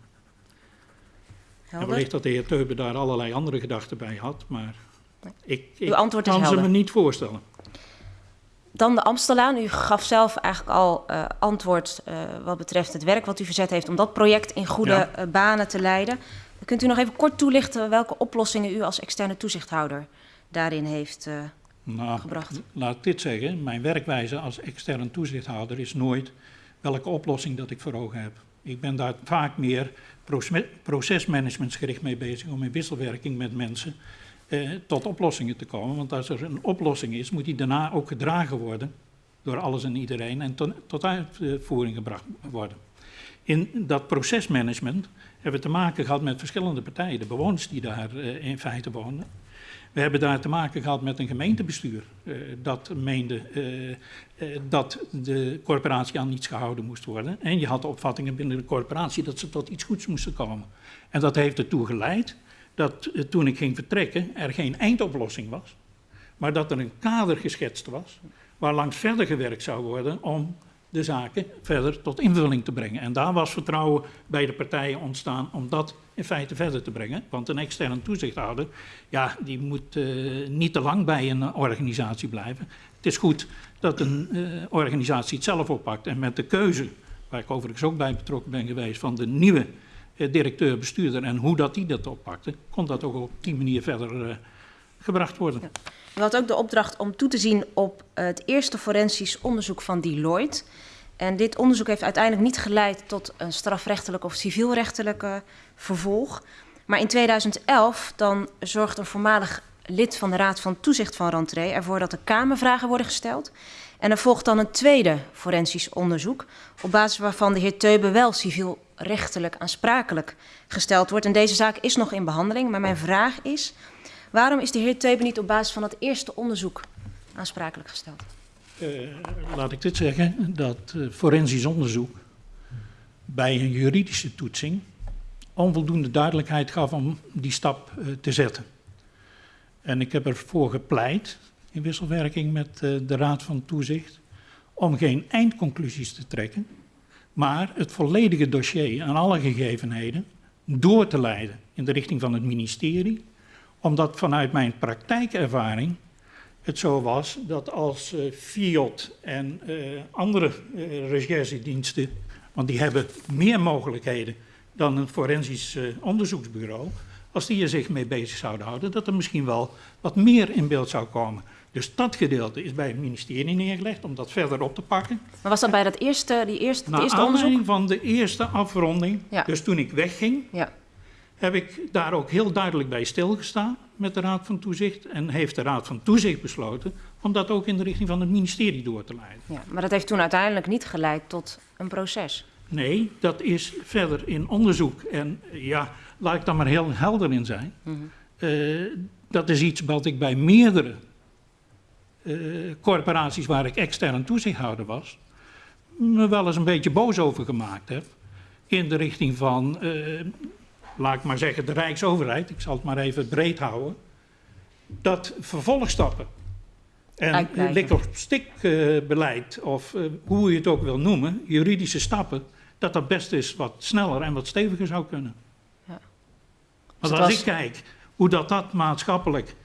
En wellicht dat de heer Teube daar allerlei andere gedachten bij had, maar ik, ik Uw antwoord is kan helder. ze me niet voorstellen. Dan de Amstelaan. U gaf zelf eigenlijk al uh, antwoord uh, wat betreft het werk wat u verzet heeft om dat project in goede Ja. uh, banen te leiden. Kunt u nog even kort toelichten welke oplossingen u als externe toezichthouder daarin heeft Nou, gebracht? laat ik dit zeggen. Mijn werkwijze als extern toezichthouder is nooit welke oplossing dat ik voor ogen heb. Ik ben daar vaak meer proces- procesmanagementsgericht mee bezig om in wisselwerking met mensen eh, tot oplossingen te komen. Want als er een oplossing is, moet die daarna ook gedragen worden door alles en iedereen en tot, tot uitvoering gebracht worden. In dat procesmanagement hebben we te maken gehad met verschillende partijen, de bewoners die daar eh, in feite wonen. We hebben daar te maken gehad met een gemeentebestuur uh, dat meende uh, uh, dat de corporatie aan niets gehouden moest worden. En je had de opvattingen binnen de corporatie dat ze tot iets goeds moesten komen. En dat heeft ertoe geleid dat toen ik ging vertrekken er geen eindoplossing was, maar dat er een kader geschetst was waar langs verder gewerkt zou worden om de zaken verder tot invulling te brengen. En daar was vertrouwen bij de partijen ontstaan om dat in feite verder te brengen. Want een externe toezichthouder, ja, die moet uh, niet te lang bij een organisatie blijven. Het is goed dat een uh, organisatie het zelf oppakt. En met de keuze, waar ik overigens ook bij betrokken ben geweest, van de nieuwe uh, directeur-bestuurder en hoe dat die dat oppakte, kon dat ook op die manier verder gebracht worden. U had ook de opdracht om toe te zien op het eerste forensisch onderzoek van Deloitte. En dit onderzoek heeft uiteindelijk niet geleid tot een strafrechtelijk of civielrechtelijke vervolg. Maar in 2011 dan zorgt een voormalig lid van de Raad van Toezicht van Rantree ervoor dat er Kamervragen worden gesteld. En er volgt dan een tweede forensisch onderzoek, op basis waarvan de heer Teube wel civielrechtelijk aansprakelijk gesteld wordt. En deze zaak is nog in behandeling, maar mijn vraag is, waarom is de heer Teube niet op basis van het eerste onderzoek aansprakelijk gesteld? Uh, laat ik dit zeggen, dat uh, forensisch onderzoek bij een juridische toetsing onvoldoende duidelijkheid gaf om die stap uh, te zetten. En ik heb ervoor gepleit, in wisselwerking met de Raad van Toezicht, om geen eindconclusies te trekken, maar het volledige dossier en alle gegevenheden door te leiden in de richting van het ministerie, omdat vanuit mijn praktijkervaring het zo was dat als uh, FIOD en uh, andere uh, recherchediensten, want die hebben meer mogelijkheden dan een forensisch onderzoeksbureau, als die er zich mee bezig zouden houden, dat er misschien wel wat meer in beeld zou komen. Dus dat gedeelte is bij het ministerie neergelegd om dat verder op te pakken. Maar was dat bij dat eerste, die eerste, Naar eerste aanleiding onderzoek? van de eerste afronding, Ja. dus toen ik wegging, Ja. Heb ik daar ook heel duidelijk bij stilgestaan met de Raad van Toezicht. En heeft de Raad van Toezicht besloten om dat ook in de richting van het ministerie door te leiden. ja, maar dat heeft toen uiteindelijk niet geleid tot een proces. Nee, dat is verder in onderzoek. En ja, laat ik daar maar heel helder in zijn. Mm Uh, dat is iets wat ik bij meerdere uh, corporaties waar ik extern toezichthouder was, me wel eens een beetje boos over gemaakt heb. In de richting van, uh, laat ik maar zeggen, de Rijksoverheid, ik zal het maar even breed houden, dat vervolgstappen en lik op stikbeleid, of uh, hoe je het ook wil noemen, juridische stappen, dat dat best is wat sneller en wat steviger zou kunnen. Ja. Want het als was- ik kijk hoe dat, dat maatschappelijk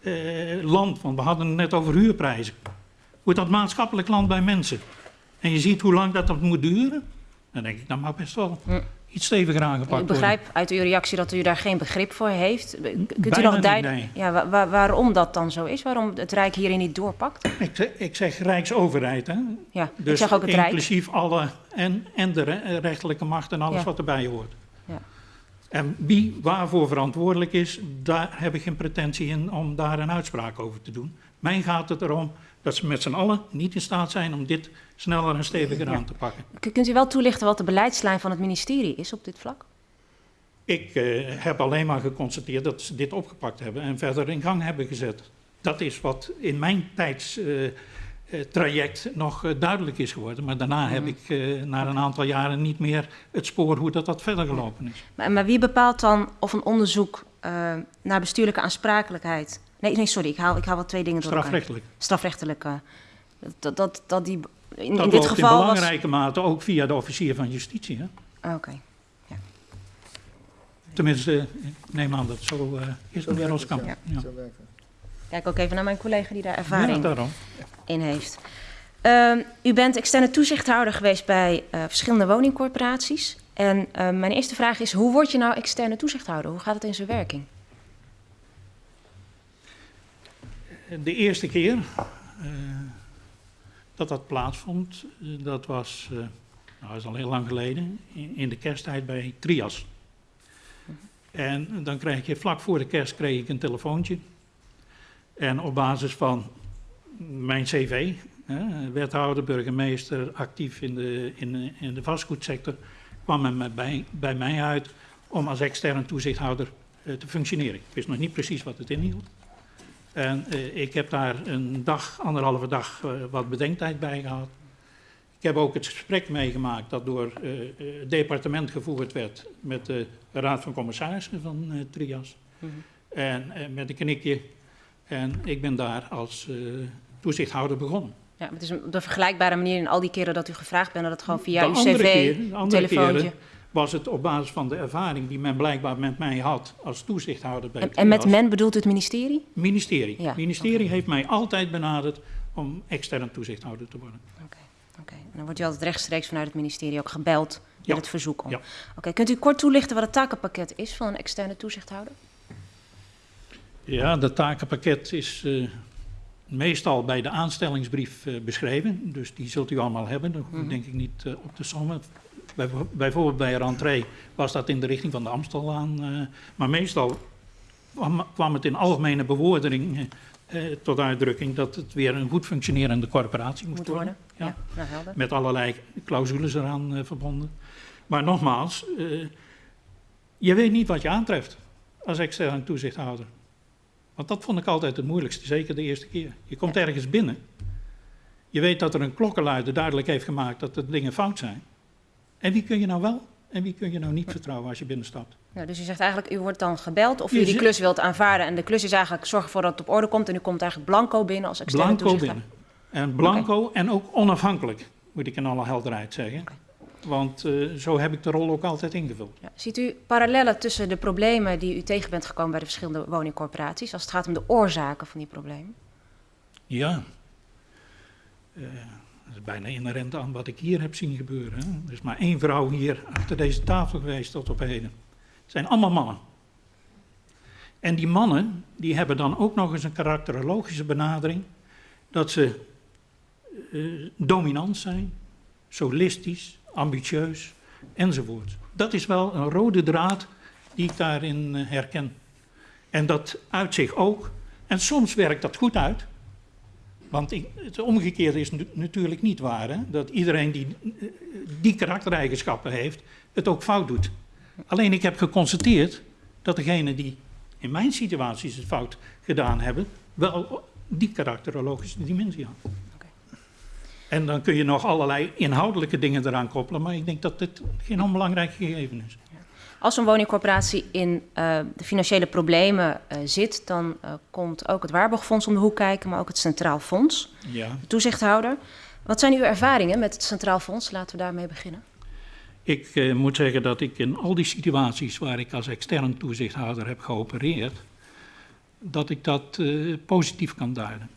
eh, land, want we hadden het net over huurprijzen, hoe dat maatschappelijk land bij mensen, en je ziet hoe lang dat, dat moet duren, dan denk ik, dat mag best wel. Iets steviger aangepakt Ik begrijp uit uw reactie dat u daar geen begrip voor heeft. Kunt u nog nee. ja, wa- wa- waarom dat dan zo is? Waarom het Rijk hierin niet doorpakt? Ik zeg, ik zeg Rijksoverheid, hè? Ja, ik Dus zeg ook het Rijk. inclusief alle en, en de re- rechterlijke macht en alles Ja. wat erbij hoort. Ja. En wie waarvoor verantwoordelijk is, daar heb ik geen pretentie in om daar een uitspraak over te doen. Mij gaat het erom dat ze met z'n allen niet in staat zijn om dit sneller en steviger aan te pakken. Kunt u wel toelichten wat de beleidslijn van het ministerie is op dit vlak? Ik eh, heb alleen maar geconstateerd dat ze dit opgepakt hebben en verder in gang hebben gezet. Dat is wat in mijn tijdstraject nog eh, duidelijk is geworden. Maar daarna heb ik eh, na een aantal jaren niet meer het spoor hoe dat, dat verder gelopen is. Maar, maar wie bepaalt dan of een onderzoek eh, eh, naar bestuurlijke aansprakelijkheid. Nee, nee sorry, ik haal, ik haal wel twee dingen door elkaar. Strafrechtelijk. Strafrechtelijke. Dat, dat, dat die. In, Dat in dit geval in was. belangrijke mate ook via de officier van justitie. Hè? Ah, Oké. Tenminste, ik neem aan dat zo eh, is, Zo meneer werkt het, Roskamp. ja. Ja. Kijk ook even naar mijn collega die daar ervaring Ja, in heeft. Ehm, u bent externe toezichthouder geweest bij eh, verschillende woningcorporaties. En eh, mijn eerste vraag is: hoe word je nou externe toezichthouder? Hoe gaat het in zijn werking? De eerste keer eh, dat dat plaatsvond, eh, dat was, eh, nou, is al heel lang geleden, in, in de kersttijd bij Trias. En dan kreeg je vlak voor de kerst kreeg ik een telefoontje. En op basis van mijn cv, wethouder, burgemeester, actief in de, in, in de vastgoedsector, kwam men bij, bij mij uit om als externe toezichthouder te functioneren. Ik wist nog niet precies wat het inhield. En eh, ik heb daar een dag, anderhalve dag, eh, wat bedenktijd bij gehad. Ik heb ook het gesprek meegemaakt dat door eh, eh, het departement gevoerd werd met de Raad van Commissarissen van Trias. En eh, met een knikje. En ik ben daar als toezichthouder begonnen. Ja, maar het is op de vergelijkbare manier in al die keren dat u gevraagd bent, dat het gewoon via de uw cv, keer- de andere telefoontje. keren was het op basis van de ervaring die men blijkbaar met mij had als toezichthouder bij En, en met men bedoelt u het ministerie? Ministerie. Ja, Het ministerie heeft mij altijd benaderd om extern toezichthouder te worden. Oké. oké. Dan wordt u altijd rechtstreeks vanuit het ministerie ook gebeld met Ja. het verzoek om. Ja. Oké, kunt u kort toelichten wat het takenpakket is van een externe toezichthouder? Ja, dat takenpakket is eh, meestal bij de aanstellingsbrief eh, beschreven. Dus die zult u allemaal hebben. Dat hoef ik denk ik niet eh, op te sommen. Bij, bijvoorbeeld bij rentree was dat in de richting van de Amstellaan. eh, maar meestal kwam, het in algemene bewoordering eh, eh, tot uitdrukking dat het weer een goed functionerende corporatie moest Moet worden. worden? Ja, nou helder. met allerlei clausules eraan eh, verbonden. Maar nogmaals, eh, je weet niet wat je aantreft als externe toezichthouder. Want dat vond ik altijd het moeilijkste, zeker de eerste keer. Je komt ergens binnen, je weet dat er een klokkenluider duidelijk heeft gemaakt dat er dingen fout zijn. En wie kun je nou wel en wie kun je nou niet vertrouwen als je binnenstapt? Nou, dus u zegt eigenlijk, u wordt dan gebeld of u die klus wilt aanvaarden. En de klus is eigenlijk zorg ervoor dat het op orde komt. En u komt eigenlijk blanco binnen als externe Blanco binnen. En blanco en ook onafhankelijk, moet ik in alle helderheid zeggen. Want eh, zo heb ik de rol ook altijd ingevuld. Ja. Ziet u parallellen tussen de problemen die u tegen bent gekomen bij de verschillende woningcorporaties, als het gaat om de oorzaken van die problemen? Ja. Dat bijna inherent aan wat ik hier heb zien gebeuren. Er is maar één vrouw hier achter deze tafel geweest tot op heden. Het zijn allemaal mannen. En die mannen, die hebben dan ook nog eens een karakterologische benadering. Dat ze eh, dominant zijn, solistisch, ambitieus, enzovoort. Dat is wel een rode draad die ik daarin eh, herken. En dat uit zich ook. En soms werkt dat goed uit. Want ik, het omgekeerde is natuurlijk niet waar. Hè? Dat iedereen die eh, die karaktereigenschappen heeft, het ook fout doet. Alleen ik heb geconstateerd dat degenen die in mijn situaties het fout gedaan hebben, wel die karakterologische dimensie had. Oké. En dan kun je nog allerlei inhoudelijke dingen eraan koppelen, maar ik denk dat dit geen onbelangrijk gegeven is. Als een woningcorporatie in eh, de financiële problemen eh, zit, dan eh, komt ook het Waarborgfonds om de hoek kijken, maar ook het Centraal Fonds, Ja. de toezichthouder. Wat zijn uw ervaringen met het Centraal Fonds? Laten we daarmee beginnen. Ik moet zeggen dat ik in al die situaties waar ik als extern toezichthouder heb geopereerd, dat ik dat positief kan duiden.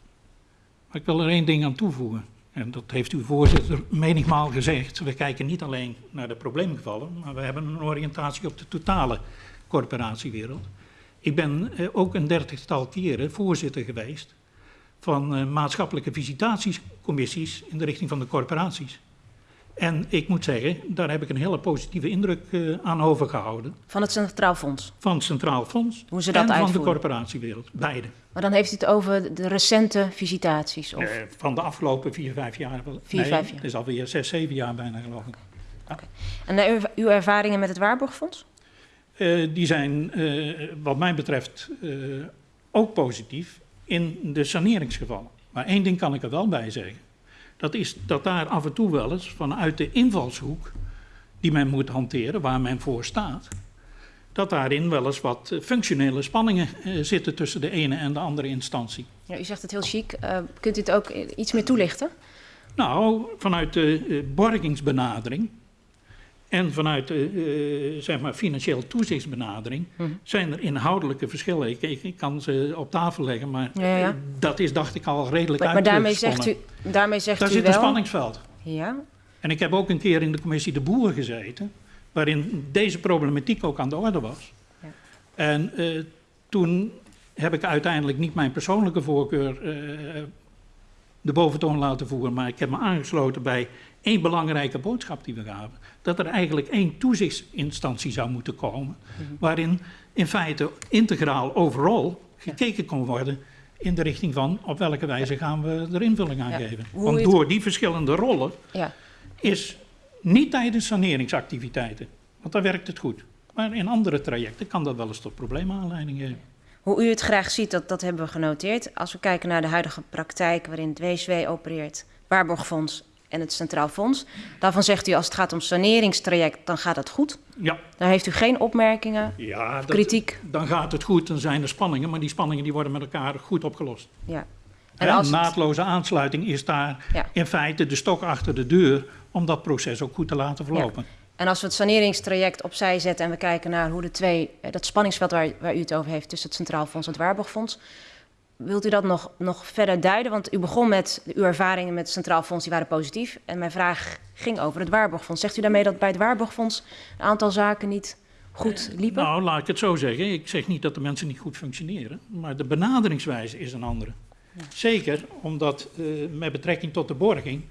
Maar ik wil er één ding aan toevoegen. En dat heeft uw voorzitter menigmaal gezegd. We kijken niet alleen naar de probleemgevallen, maar we hebben een oriëntatie op de totale corporatiewereld. Ik ben eh, ook een dertigtal keren voorzitter geweest van eh, maatschappelijke visitatiecommissies in de richting van de corporaties. En ik moet zeggen, daar heb ik een hele positieve indruk eh, aan overgehouden. Van het Centraal Fonds. Van het Centraal Fonds Hoe ze dat en van de corporatiewereld. Beide. Maar dan heeft u het over de recente visitaties. Of... Eh, van de afgelopen vier, vijf jaar. Vier, vijf jaar. Het is alweer zes, zeven jaar bijna geloof ik. En eh, uw- ervaringen met het Waarborgfonds? Die zijn wat mij betreft ook positief in de saneringsgevallen. Maar één ding kan ik er wel bij zeggen. Dat is dat daar af en toe wel eens vanuit de invalshoek die men moet hanteren, waar men voor staat, dat daarin wel eens wat eh, functionele spanningen eh, zitten tussen de ene en de andere instantie. Ja, u zegt het heel chic. Uh, kunt u het ook iets meer toelichten? Nou, vanuit de borgingsbenadering en vanuit de uh, zeg maar financieel toezichtsbenadering mm. zijn er inhoudelijke verschillen. Ik, ik, ik, kan ze op tafel leggen, maar ja, ja. dat is, dacht ik, al redelijk Maar, maar daarmee zegt u, daarmee zegt Daar u zit wel... een spanningsveld. Ja. En ik heb ook een keer in de commissie De Boer gezeten, waarin deze problematiek ook aan de orde was. Ja. En uh, toen heb ik uiteindelijk niet mijn persoonlijke voorkeur uh, de boventoon laten voeren, maar ik heb me aangesloten bij één belangrijke boodschap die we gaven. Dat er eigenlijk één toezichtsinstantie zou moeten komen, -hmm. waarin in feite integraal overal gekeken kon worden in de richting van op welke wijze gaan we er invulling aan geven. Want door die verschillende rollen ja. is niet tijdens saneringsactiviteiten, want dan werkt het goed. Maar in andere trajecten kan dat wel eens tot probleemaanleiding geven. Hoe u het graag ziet, dat, dat hebben we genoteerd. Als we kijken naar de huidige praktijk waarin het WSW opereert, Waarborgfonds en het Centraal Fonds. Daarvan zegt u als het gaat om saneringstraject, dan gaat het goed. Ja. Daar heeft u geen opmerkingen, ja, dat, kritiek. Dan gaat het goed, dan zijn er spanningen, maar die spanningen die worden met elkaar goed opgelost. Ja. En als naadloze aansluiting is daar ja. in feite de stok achter de deur om dat proces ook goed te laten verlopen. Ja. En als we het saneringstraject opzij zetten en we kijken naar hoe de twee, dat spanningsveld waar, waar u het over heeft tussen het Centraal Fonds en het Waarborgfonds, wilt u dat nog, nog verder duiden? Want u begon met uw ervaringen met het Centraal Fonds, die waren positief. En mijn vraag ging over het Waarborgfonds. Zegt u daarmee dat bij het Waarborgfonds een aantal zaken niet goed liepen? Nou, laat ik het zo zeggen. Ik zeg niet dat de mensen niet goed functioneren, maar de benaderingswijze is een andere. Ja. Zeker omdat uh, met betrekking tot de borging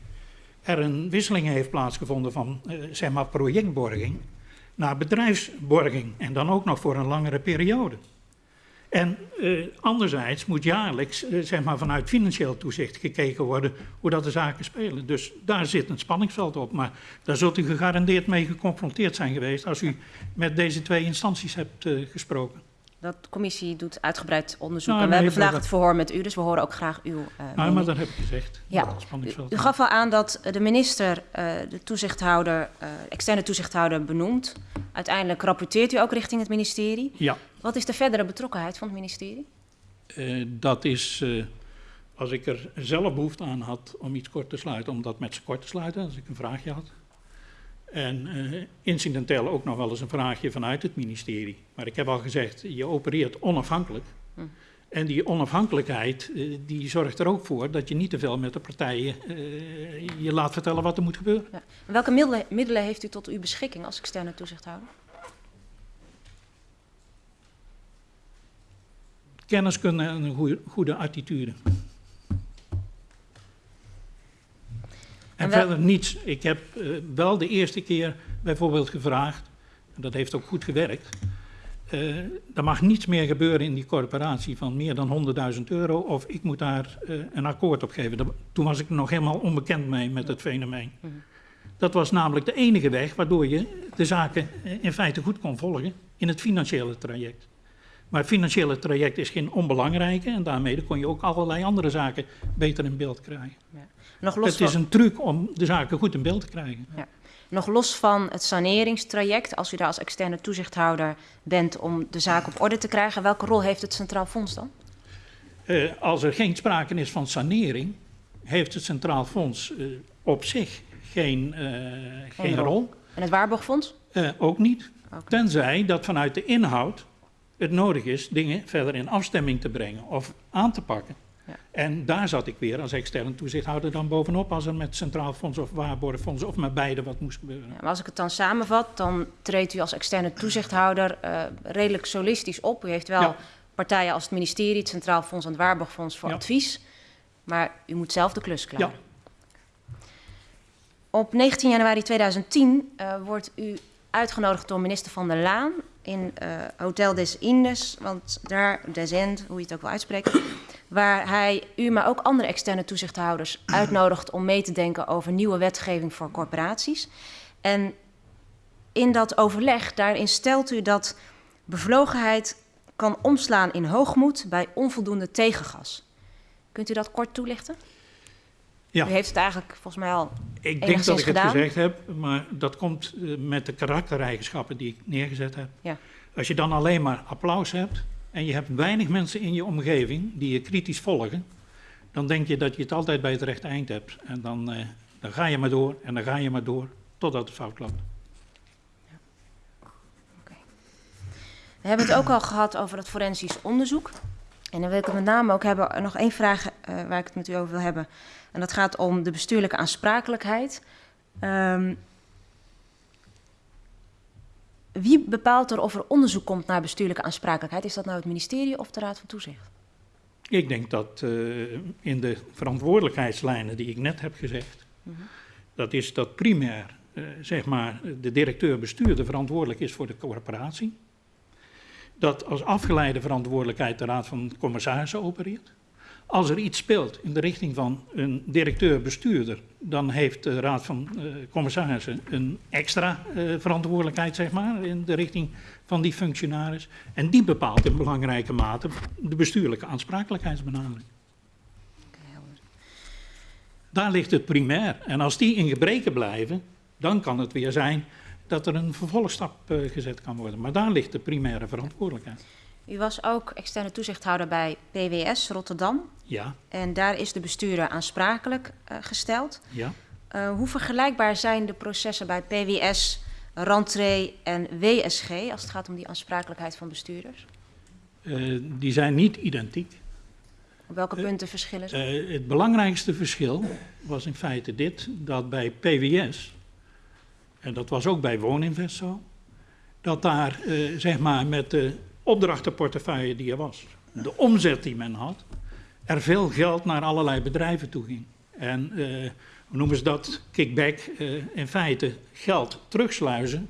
er een wisseling heeft plaatsgevonden van uh, zeg maar projectborging naar bedrijfsborging en dan ook nog voor een langere periode. En uh, anderzijds moet jaarlijks uh, zeg maar vanuit financieel toezicht gekeken worden hoe dat de zaken spelen. Dus daar zit een spanningsveld op. Maar daar zult u gegarandeerd mee geconfronteerd zijn geweest als u met deze twee instanties hebt uh, gesproken. Dat commissie doet uitgebreid onderzoek. Nou, en we hebben vandaag het verhoor met u, dus we horen ook graag uw. Uh, nou, maar dat heb ik gezegd. Ja. U, gaf al aan dat de minister uh, de toezichthouder, uh, externe toezichthouder benoemt. Uiteindelijk rapporteert u ook richting het ministerie. Ja. Wat is de verdere betrokkenheid van het ministerie? Dat is, als ik er zelf behoefte aan had om iets kort te sluiten, om dat met ze kort te sluiten, als ik een vraagje had. En uh, incidenteel ook nog wel eens een vraagje vanuit het ministerie. Maar ik heb al gezegd, je opereert onafhankelijk. Hm. En die onafhankelijkheid uh, die zorgt er ook voor dat je niet te veel met de partijen uh, je laat vertellen wat er moet gebeuren. Ja. Welke middelen, middelen heeft u tot uw beschikking als externe toezichthouder? Kenniskunde en een goede, goede attitude. En, verder niets. Ik heb uh, wel de eerste keer bijvoorbeeld gevraagd, en dat heeft ook goed gewerkt, uh, er mag niets meer gebeuren in die corporatie van meer dan 100.000 euro of ik moet daar uh, een akkoord op geven. Dat, toen was ik nog helemaal onbekend mee met het fenomeen. -hmm. Dat was namelijk de enige weg waardoor je de zaken in feite goed kon volgen in het financiële traject. Maar het financiële traject is geen onbelangrijke en daarmee kon je ook allerlei andere zaken beter in beeld krijgen. Ja. Nog los het is een truc om de zaken goed in beeld te krijgen. Ja. Nog los van het saneringstraject, als u daar als externe toezichthouder bent om de zaak op orde te krijgen, welke rol heeft het Centraal Fonds dan? Uh, als er geen sprake is van sanering, heeft het Centraal Fonds uh, op zich geen, uh, geen, geen rol. rol. En het Waarborgfonds? ook niet. Okay. Tenzij dat vanuit de inhoud het nodig is dingen verder in afstemming te brengen of aan te pakken. Ja. En daar zat ik weer als externe toezichthouder dan bovenop als er met Centraal Fonds of Waarborgfonds of met beide wat moest gebeuren. Ja, maar als ik het dan samenvat, dan treedt u als externe toezichthouder uh, redelijk solistisch op. U heeft wel ja. partijen als het ministerie, het Centraal Fonds en het Waarborgfonds voor advies. Maar u moet zelf de klus klaren. Op 19 januari 2010 uh, wordt u uitgenodigd door minister Van der Laan in uh, Hotel des Indes, want daar, des End, hoe je het ook wil uitspreken, waar hij u, maar ook andere externe toezichthouders uitnodigt om mee te denken over nieuwe wetgeving voor corporaties. En in dat overleg, daarin stelt u dat bevlogenheid kan omslaan in hoogmoed bij onvoldoende tegengas. Kunt u dat kort toelichten? Ja. U heeft het eigenlijk volgens mij al Ik denk dat ik gedaan. het gezegd heb, maar dat komt uh, met de karaktereigenschappen die ik neergezet heb. Ja. Als je dan alleen maar applaus hebt en je hebt weinig mensen in je omgeving die je kritisch volgen, dan denk je dat je het altijd bij het rechte eind hebt. En dan, eh, dan ga je maar door en dan ga je maar door totdat het fout loopt. We hebben het ook al gehad over het forensisch onderzoek. En dan wil ik het met name ook hebben, nog één vraag uh, waar ik het met u over wil hebben. En dat gaat om de bestuurlijke aansprakelijkheid. Um, wie bepaalt er of er onderzoek komt naar bestuurlijke aansprakelijkheid? Is dat nou het ministerie of de Raad van Toezicht? Ik denk dat uh, in de verantwoordelijkheidslijnen die ik net heb gezegd, mm -hmm. dat is dat primair, uh, zeg maar, de directeur-bestuurder verantwoordelijk is voor de corporatie dat als afgeleide verantwoordelijkheid de Raad van Commissarissen opereert. Als er iets speelt in de richting van een directeur-bestuurder, dan heeft de Raad van uh, Commissarissen een extra uh, verantwoordelijkheid, zeg maar, in de richting van die functionaris. En die bepaalt in belangrijke mate de bestuurlijke aansprakelijkheidsbenadering. Daar ligt het primair. En als die in gebreken blijven, dan kan het weer zijn dat er een vervolgstap uh, gezet kan worden. Maar daar ligt de primaire verantwoordelijkheid. U was ook externe toezichthouder bij PWS Rotterdam. Ja. En daar is de bestuurder aansprakelijk uh, gesteld. Ja. Uh, hoe vergelijkbaar zijn de processen bij PWS, Rantree en WSG als het gaat om die aansprakelijkheid van bestuurders? die zijn niet identiek. Op welke punten verschillen ze? het belangrijkste verschil was in feite dit, dat bij PWS en dat was ook bij Wooninvest zo, dat daar zeg maar met de opdrachtenportefeuille die er was, de omzet die men had, er veel geld naar allerlei bedrijven toe ging. En uh, noemen ze dat? Kickback, uh, in feite geld terugsluizen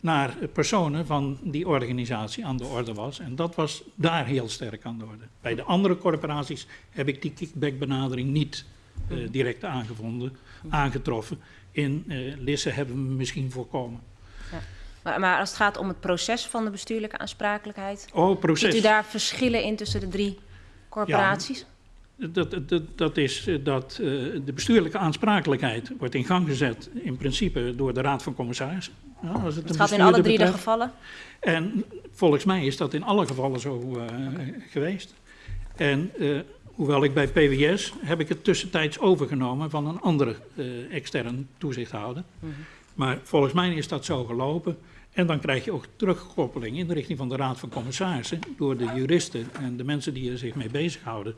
naar personen van die organisatie aan de orde was. En dat was daar heel sterk aan de orde. Bij de andere corporaties heb ik die kickback-benadering niet uh, direct aangevonden, aangetroffen in Lisse hebben we misschien voorkomen. Ja. Maar, maar, als het gaat om het proces van de bestuurlijke aansprakelijkheid, oh, proces. ziet u daar verschillen in tussen de drie corporaties? Ja, dat, dat, dat is eh, dat uh, de bestuurlijke aansprakelijkheid wordt in gang gezet in principe door de Raad van Commissarissen. Ja, als het, het gaat in alle drie betreft. de gevallen? En volgens mij is dat in alle gevallen zo uh, okay. geweest. En uh, Hoewel ik bij PWS heb ik het tussentijds overgenomen van een andere extern toezichthouder. Mm -hmm. Maar volgens mij is dat zo gelopen. En dan krijg je ook terugkoppeling in de richting van de Raad van Commissarissen door de juristen en de mensen die er zich mee bezighouden,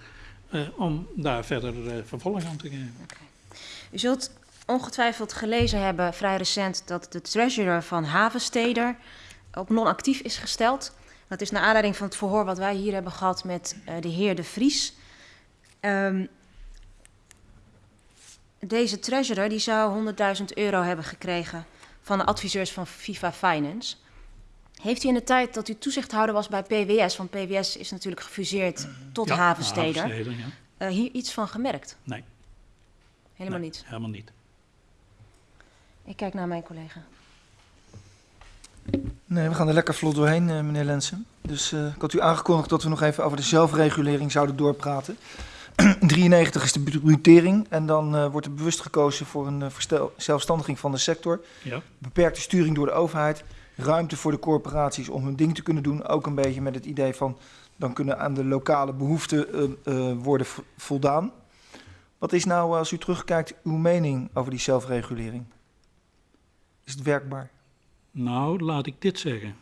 uh, om daar verder uh, vervolg aan te geven. Okay. U zult ongetwijfeld gelezen hebben, vrij recent, dat de treasurer van Havensteder op non-actief is gesteld. Dat is naar aanleiding van het verhoor wat wij hier hebben gehad met uh, de heer De Vries. Um, deze treasurer die zou 100.000 euro hebben gekregen van de adviseurs van FIFA Finance. Heeft u in de tijd dat u toezichthouder was bij PWS, want PWS is natuurlijk gefuseerd tot ja, Havensteder, Havensteder ja. uh, hier iets van gemerkt? Nee. Helemaal nee, niet? Helemaal niet. Ik kijk naar mijn collega. Nee, we gaan er lekker vlot doorheen, uh, meneer Lensen. Dus uh, ik had u aangekondigd dat we nog even over de zelfregulering zouden doorpraten. 93 is de budgettering en dan uh, wordt er bewust gekozen voor een uh, zelfstandiging van de sector. Ja. Beperkte sturing door de overheid, ruimte voor de corporaties om hun ding te kunnen doen. Ook een beetje met het idee van dan kunnen aan de lokale behoeften uh, worden voldaan. Wat is nou, als u terugkijkt, uw mening over die zelfregulering? Is het werkbaar? Nou, laat ik dit zeggen.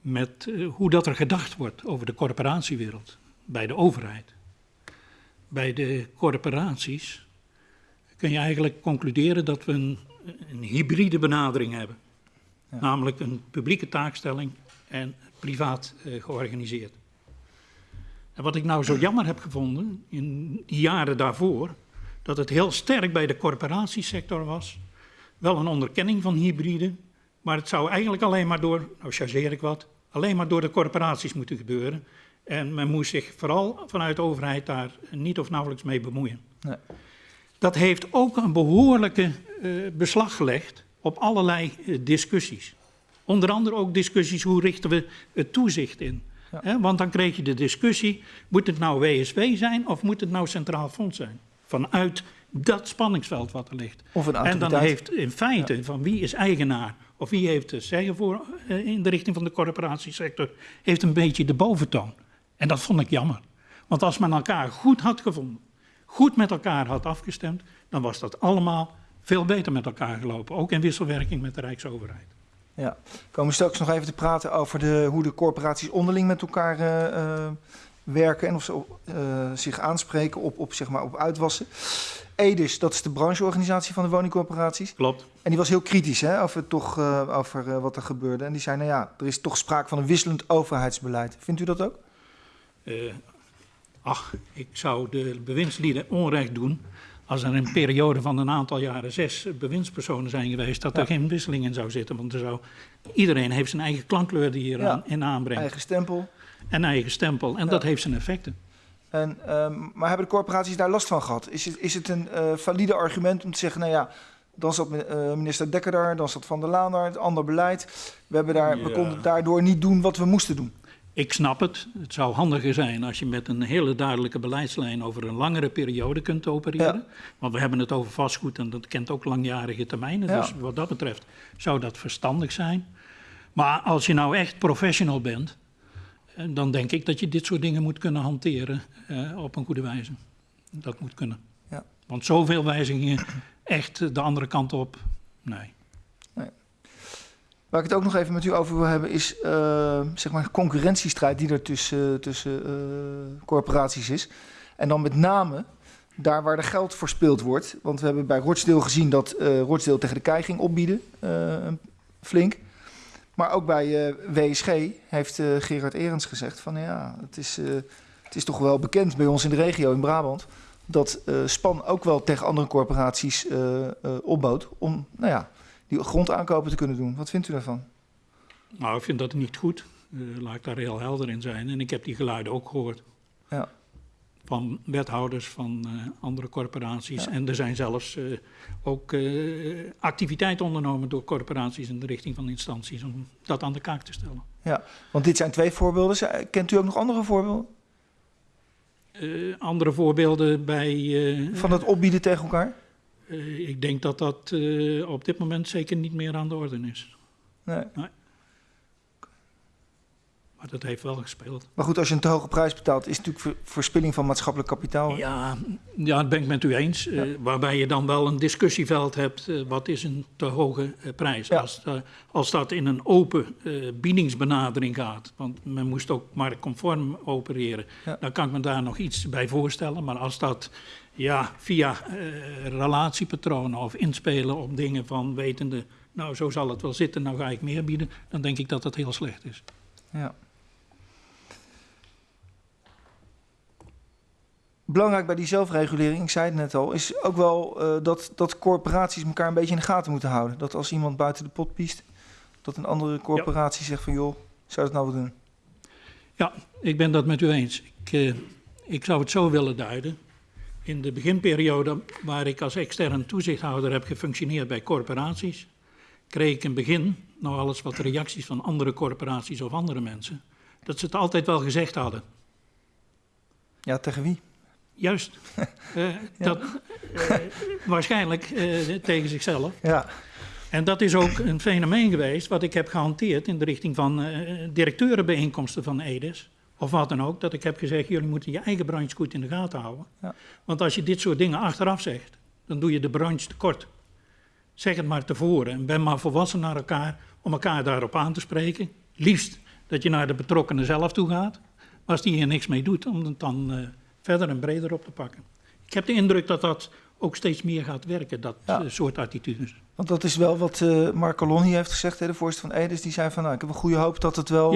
met hoe dat er gedacht wordt over de corporatiewereld bij de overheid. Bij de corporaties kun je eigenlijk concluderen dat we een, een hybride benadering hebben. Ja. Namelijk een publieke taakstelling en privaat uh, georganiseerd. En wat ik nou zo jammer heb gevonden in die jaren daarvoor, dat het heel sterk bij de corporatiesector was. Wel een onderkenning van hybride, maar het zou eigenlijk alleen maar door, nou chargeer ik wat, alleen maar door de corporaties moeten gebeuren. En men moest zich vooral vanuit de overheid daar niet of nauwelijks mee bemoeien. Nee. Dat heeft ook een behoorlijke uh, beslag gelegd op allerlei uh, discussies. Onder andere ook discussies hoe richten we het toezicht in. Ja. He, want dan kreeg je de discussie, moet het nou WSW zijn of moet het nou Centraal Fonds zijn? Vanuit dat spanningsveld wat er ligt. Of een en dan heeft in feite ja. van wie is eigenaar of wie heeft zeggen voor, eh, in de richting van de corporatiesector, heeft een beetje de boventoon. En dat vond ik jammer. Want als men elkaar goed had gevonden, goed met elkaar had afgestemd, dan was dat allemaal veel beter met elkaar gelopen. Ook in wisselwerking met de Rijksoverheid. Ja, we komen straks nog even te praten over de, hoe de corporaties onderling met elkaar eh, eh, werken en of ze eh, zich aanspreken op, op, zeg maar, op uitwassen. EDIS, dat is de brancheorganisatie van de woningcorporaties. Klopt. En die was heel kritisch hè, over, toch, over wat er gebeurde. En die zei, nou ja, er is toch sprake van een wisselend overheidsbeleid. Vindt u dat ook? Eh, ach, ik zou de bewindslieden onrecht doen als er een periode van een aantal jaren zes bewindspersonen zijn geweest, dat er geen wisseling in zou zitten. Want er zou, iedereen heeft zijn eigen klankkleur die hier Ja. aan, in aanbrengt. Eigen stempel. En eigen stempel. En Ja. dat heeft zijn effecten. En, ehm, maar hebben de corporaties daar last van gehad? Is het, is het een eh, valide argument om te zeggen, nou ja, dan zat eh, minister Dekker daar, dan zat Van der Laan daar, het ander beleid. We, hebben daar, we konden daardoor niet doen wat we moesten doen. Ik snap het. Het zou handiger zijn als je met een hele duidelijke beleidslijn over een langere periode kunt opereren. Ja. Want we hebben het over vastgoed en dat kent ook langjarige termijnen. Ja. Dus wat dat betreft zou dat verstandig zijn. Maar als je nou echt professional bent, eh, dan denk ik dat je dit soort dingen moet kunnen hanteren eh, op een goede wijze. Dat moet kunnen. Ja. Want zoveel wijzigingen echt de andere kant op, nee. Waar ik het ook nog even met u over wil hebben, is eh, zeg maar concurrentiestrijd die er tussen, tussen eh, corporaties is. En dan met name daar waar er geld verspild wordt. Want we hebben bij Rochdale gezien dat eh Rochdale tegen de kei ging opbieden, eh, flink. Maar ook bij eh, WSG heeft eh, Gerard Erens gezegd van ja, het is, eh, het is toch wel bekend bij ons in de regio in Brabant dat eh, Span ook wel tegen andere corporaties eh, eh, opbood om nou ja, die grondaankopen te kunnen doen. Wat vindt u daarvan? Nou, ik vind dat niet goed. Eh, laat ik daar heel helder in zijn. En ik heb die geluiden ook gehoord. Ja. Van wethouders van eh, andere corporaties. Ja. En er zijn zelfs eh, ook activiteiten ondernomen door corporaties in de richting van instanties om dat aan de kaak te stellen. Ja, want dit zijn twee voorbeelden. Kent u ook nog andere voorbeelden andere voorbeelden bij. van dat opbieden tegen elkaar? Eh, ik denk dat dat eh, op dit moment zeker niet meer aan de orde is. Nee. Maar dat heeft wel gespeeld. Maar goed, als je een te hoge prijs betaalt, is het natuurlijk ver- verspilling van maatschappelijk kapitaal. Ja, ja, dat ben ik met u eens. Eh, waarbij je dan wel een discussieveld hebt. wat is een te hoge prijs? Ja. Als, als dat in een open biedingsbenadering gaat. Want men moest ook marktconform opereren. Ja. Dan kan ik me daar nog iets bij voorstellen. Maar als dat ja, via eh, relatiepatronen of inspelen op dingen van wetende... nou, zo zal het wel zitten, nou ga ik meer bieden... dan denk ik dat dat heel slecht is. Ja. Belangrijk bij die zelfregulering, ik zei het net al, is ook wel eh, dat, dat corporaties elkaar een beetje in de gaten moeten houden. Dat als iemand buiten de pot piest, dat een andere corporatie zegt van joh, zou dat nou wel doen? Ja, ik ben dat met u eens. Ik, eh, ik zou het zo willen duiden. In de beginperiode waar ik als extern toezichthouder heb gefunctioneerd bij corporaties, kreeg ik in het begin nog alles wat reacties van andere corporaties of andere mensen, dat ze het altijd wel gezegd hadden. Ja, tegen wie? Juist. Eh, dat, eh, waarschijnlijk eh, tegen zichzelf. Ja, En dat is ook een fenomeen geweest wat ik heb gehanteerd in de richting van directeurenbijeenkomsten van EDIS. Of wat dan ook, dat ik heb gezegd, jullie moeten je eigen branche goed in de gaten houden. Ja. Want als je dit soort dingen achteraf zegt, dan doe je de branche tekort. Zeg het maar tevoren en ben maar volwassen naar elkaar om elkaar daarop aan te spreken. Liefst dat je naar de betrokkenen zelf toe gaat. Maar als die hier niks mee doet, om het dan eh, verder en breder op te pakken. Ik heb de indruk dat dat ook steeds meer gaat werken, dat Ja. eh, soort attitudes. want dat is wel wat eh Mark Colon hier heeft gezegd, hè, de voorzitter van Edes. Die zei van nou, ik heb een goede hoop dat het wel.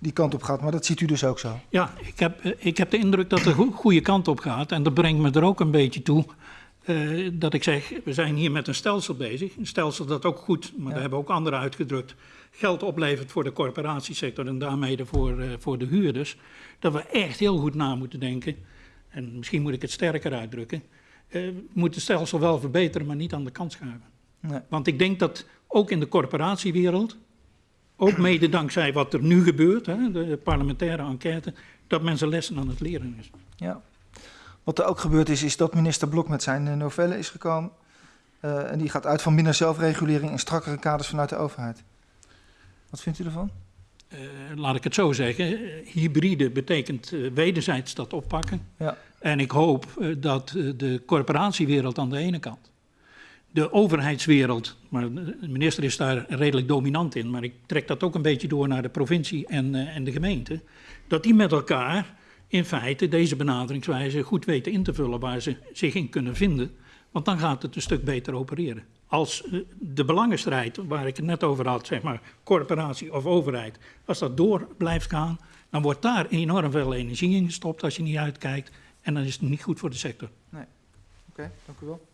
Die kant op gaat. Maar dat ziet u dus ook zo. Ja, ik heb, ik heb de indruk dat het de go- goede kant op gaat. En dat brengt me er ook een beetje toe eh, dat ik zeg, we zijn hier met een stelsel bezig. Een stelsel dat ook goed, maar Ja. dat hebben ook anderen uitgedrukt, geld oplevert voor de corporatiesector en daarmee de voor, eh, voor de huurders. Dat we echt heel goed na moeten denken. En misschien moet ik het sterker uitdrukken. eh, we moeten het stelsel wel verbeteren, maar niet aan de kant schuiven. Nee. Want ik denk dat ook in de corporatiewereld, ook mede dankzij wat er nu gebeurt, hè, de parlementaire enquête, dat mensen lessen aan het leren is. Ja. Wat er ook gebeurd is, is dat minister Blok met zijn eh, novelle is gekomen. Eh, en die gaat uit van minder zelfregulering en strakkere kaders vanuit de overheid. Wat vindt u ervan? Eh, laat ik het zo zeggen, hybride betekent wederzijds dat oppakken. Ja. En ik hoop dat de corporatiewereld aan de ene kant, de overheidswereld, maar de minister is daar redelijk dominant in, maar ik trek dat ook een beetje door naar de provincie en, eh, en de gemeente, dat die met elkaar in feite deze benaderingswijze goed weten in te vullen waar ze zich in kunnen vinden. Want dan gaat het een stuk beter opereren. Als eh, de belangenstrijd, waar ik het net over had, zeg maar corporatie of overheid, als dat door blijft gaan, dan wordt daar enorm veel energie in gestopt als je niet uitkijkt. En dan is het niet goed voor de sector. Oké, dank u wel.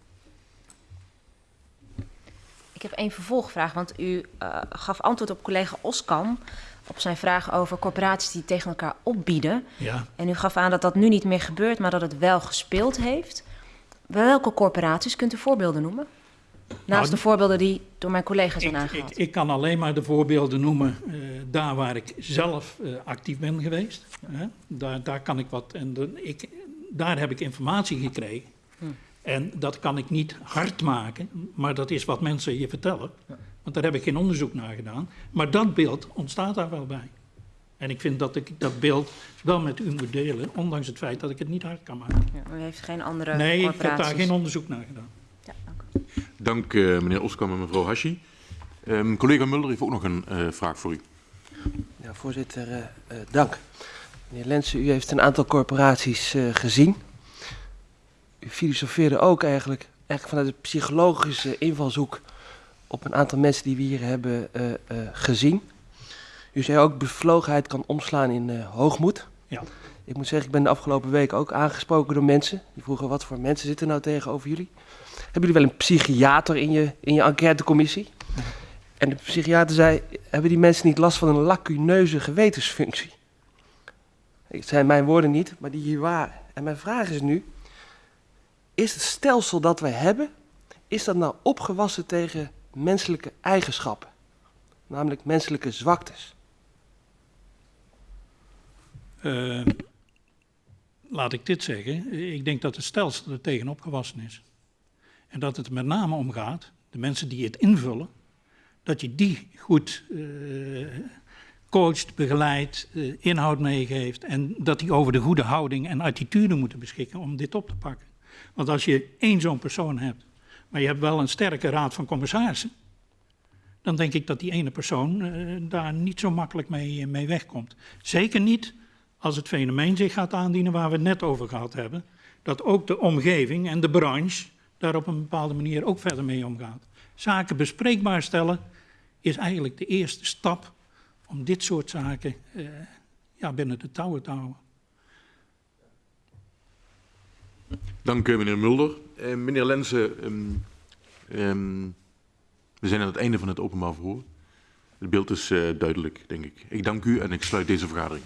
Ik heb één vervolgvraag, want u eh, gaf antwoord op collega Oskam op zijn vraag over corporaties die tegen elkaar opbieden. Ja, En u gaf aan dat dat nu niet meer gebeurt, maar dat het wel gespeeld heeft. Welke corporaties kunt u voorbeelden noemen? Naast Nou, de voorbeelden die door mijn collega's zijn ik, ik, aangehaald. ik kan alleen maar de voorbeelden noemen eh, daar waar ik zelf eh, actief ben geweest. Hè? Daar, daar kan ik wat. En de, ik, daar heb ik informatie gekregen. Hm. En dat kan ik niet hard maken, maar dat is wat mensen je vertellen. Want daar heb ik geen onderzoek naar gedaan. Maar dat beeld ontstaat daar wel bij. En ik vind dat ik dat beeld wel met u moet delen, ondanks het feit dat ik het niet hard kan maken. Ja, u heeft geen andere Nee, ik heb daar geen onderzoek naar gedaan. Ja, dank. Dank eh, meneer Oskam en mevrouw Hashi. Ehm, collega Mulder heeft ook nog een eh, vraag voor u. Ja, voorzitter, eh, eh, dank. Meneer Lensen, u heeft een aantal corporaties eh, gezien. Filosofeerde ook eigenlijk, eigenlijk vanuit de psychologische invalshoek op een aantal mensen die we hier hebben eh, eh, gezien. U zei ook, bevlogenheid kan omslaan in eh, hoogmoed. Ja. Ik moet zeggen, ik ben de afgelopen week ook aangesproken door mensen. Die vroegen, wat voor mensen zitten nou tegenover jullie? Hebben jullie wel een psychiater in je, in je enquêtecommissie? En de psychiater zei, hebben die mensen niet last van een lacuneuze gewetensfunctie? Het zijn mijn woorden niet, maar die hier waren. En mijn vraag is nu, is het stelsel dat wij hebben, is dat nou opgewassen tegen menselijke eigenschappen? Namelijk menselijke zwaktes. Eh, laat ik dit zeggen. Ik denk dat het stelsel er tegen opgewassen is. En dat het met name om gaat, de mensen die het invullen, dat je die goed eh, coacht, begeleidt, eh, inhoud meegeeft. En dat die over de goede houding en attitude moeten beschikken om dit op te pakken. Want als je één zo'n persoon hebt, maar je hebt wel een sterke raad van commissarissen, dan denk ik dat die ene persoon eh, daar niet zo makkelijk mee, mee wegkomt. Zeker niet als het fenomeen zich gaat aandienen waar we het net over gehad hebben, dat ook de omgeving en de branche daar op een bepaalde manier ook verder mee omgaat. Zaken bespreekbaar stellen is eigenlijk de eerste stap om dit soort zaken eh, ja, binnen de touwen te houden. Dank eh, meneer Mulder. Eh, meneer Lensen, ehm, ehm, we zijn aan het einde van het openbaar verhoor. Het beeld is eh, duidelijk, denk ik. Ik dank u en ik sluit deze vergadering.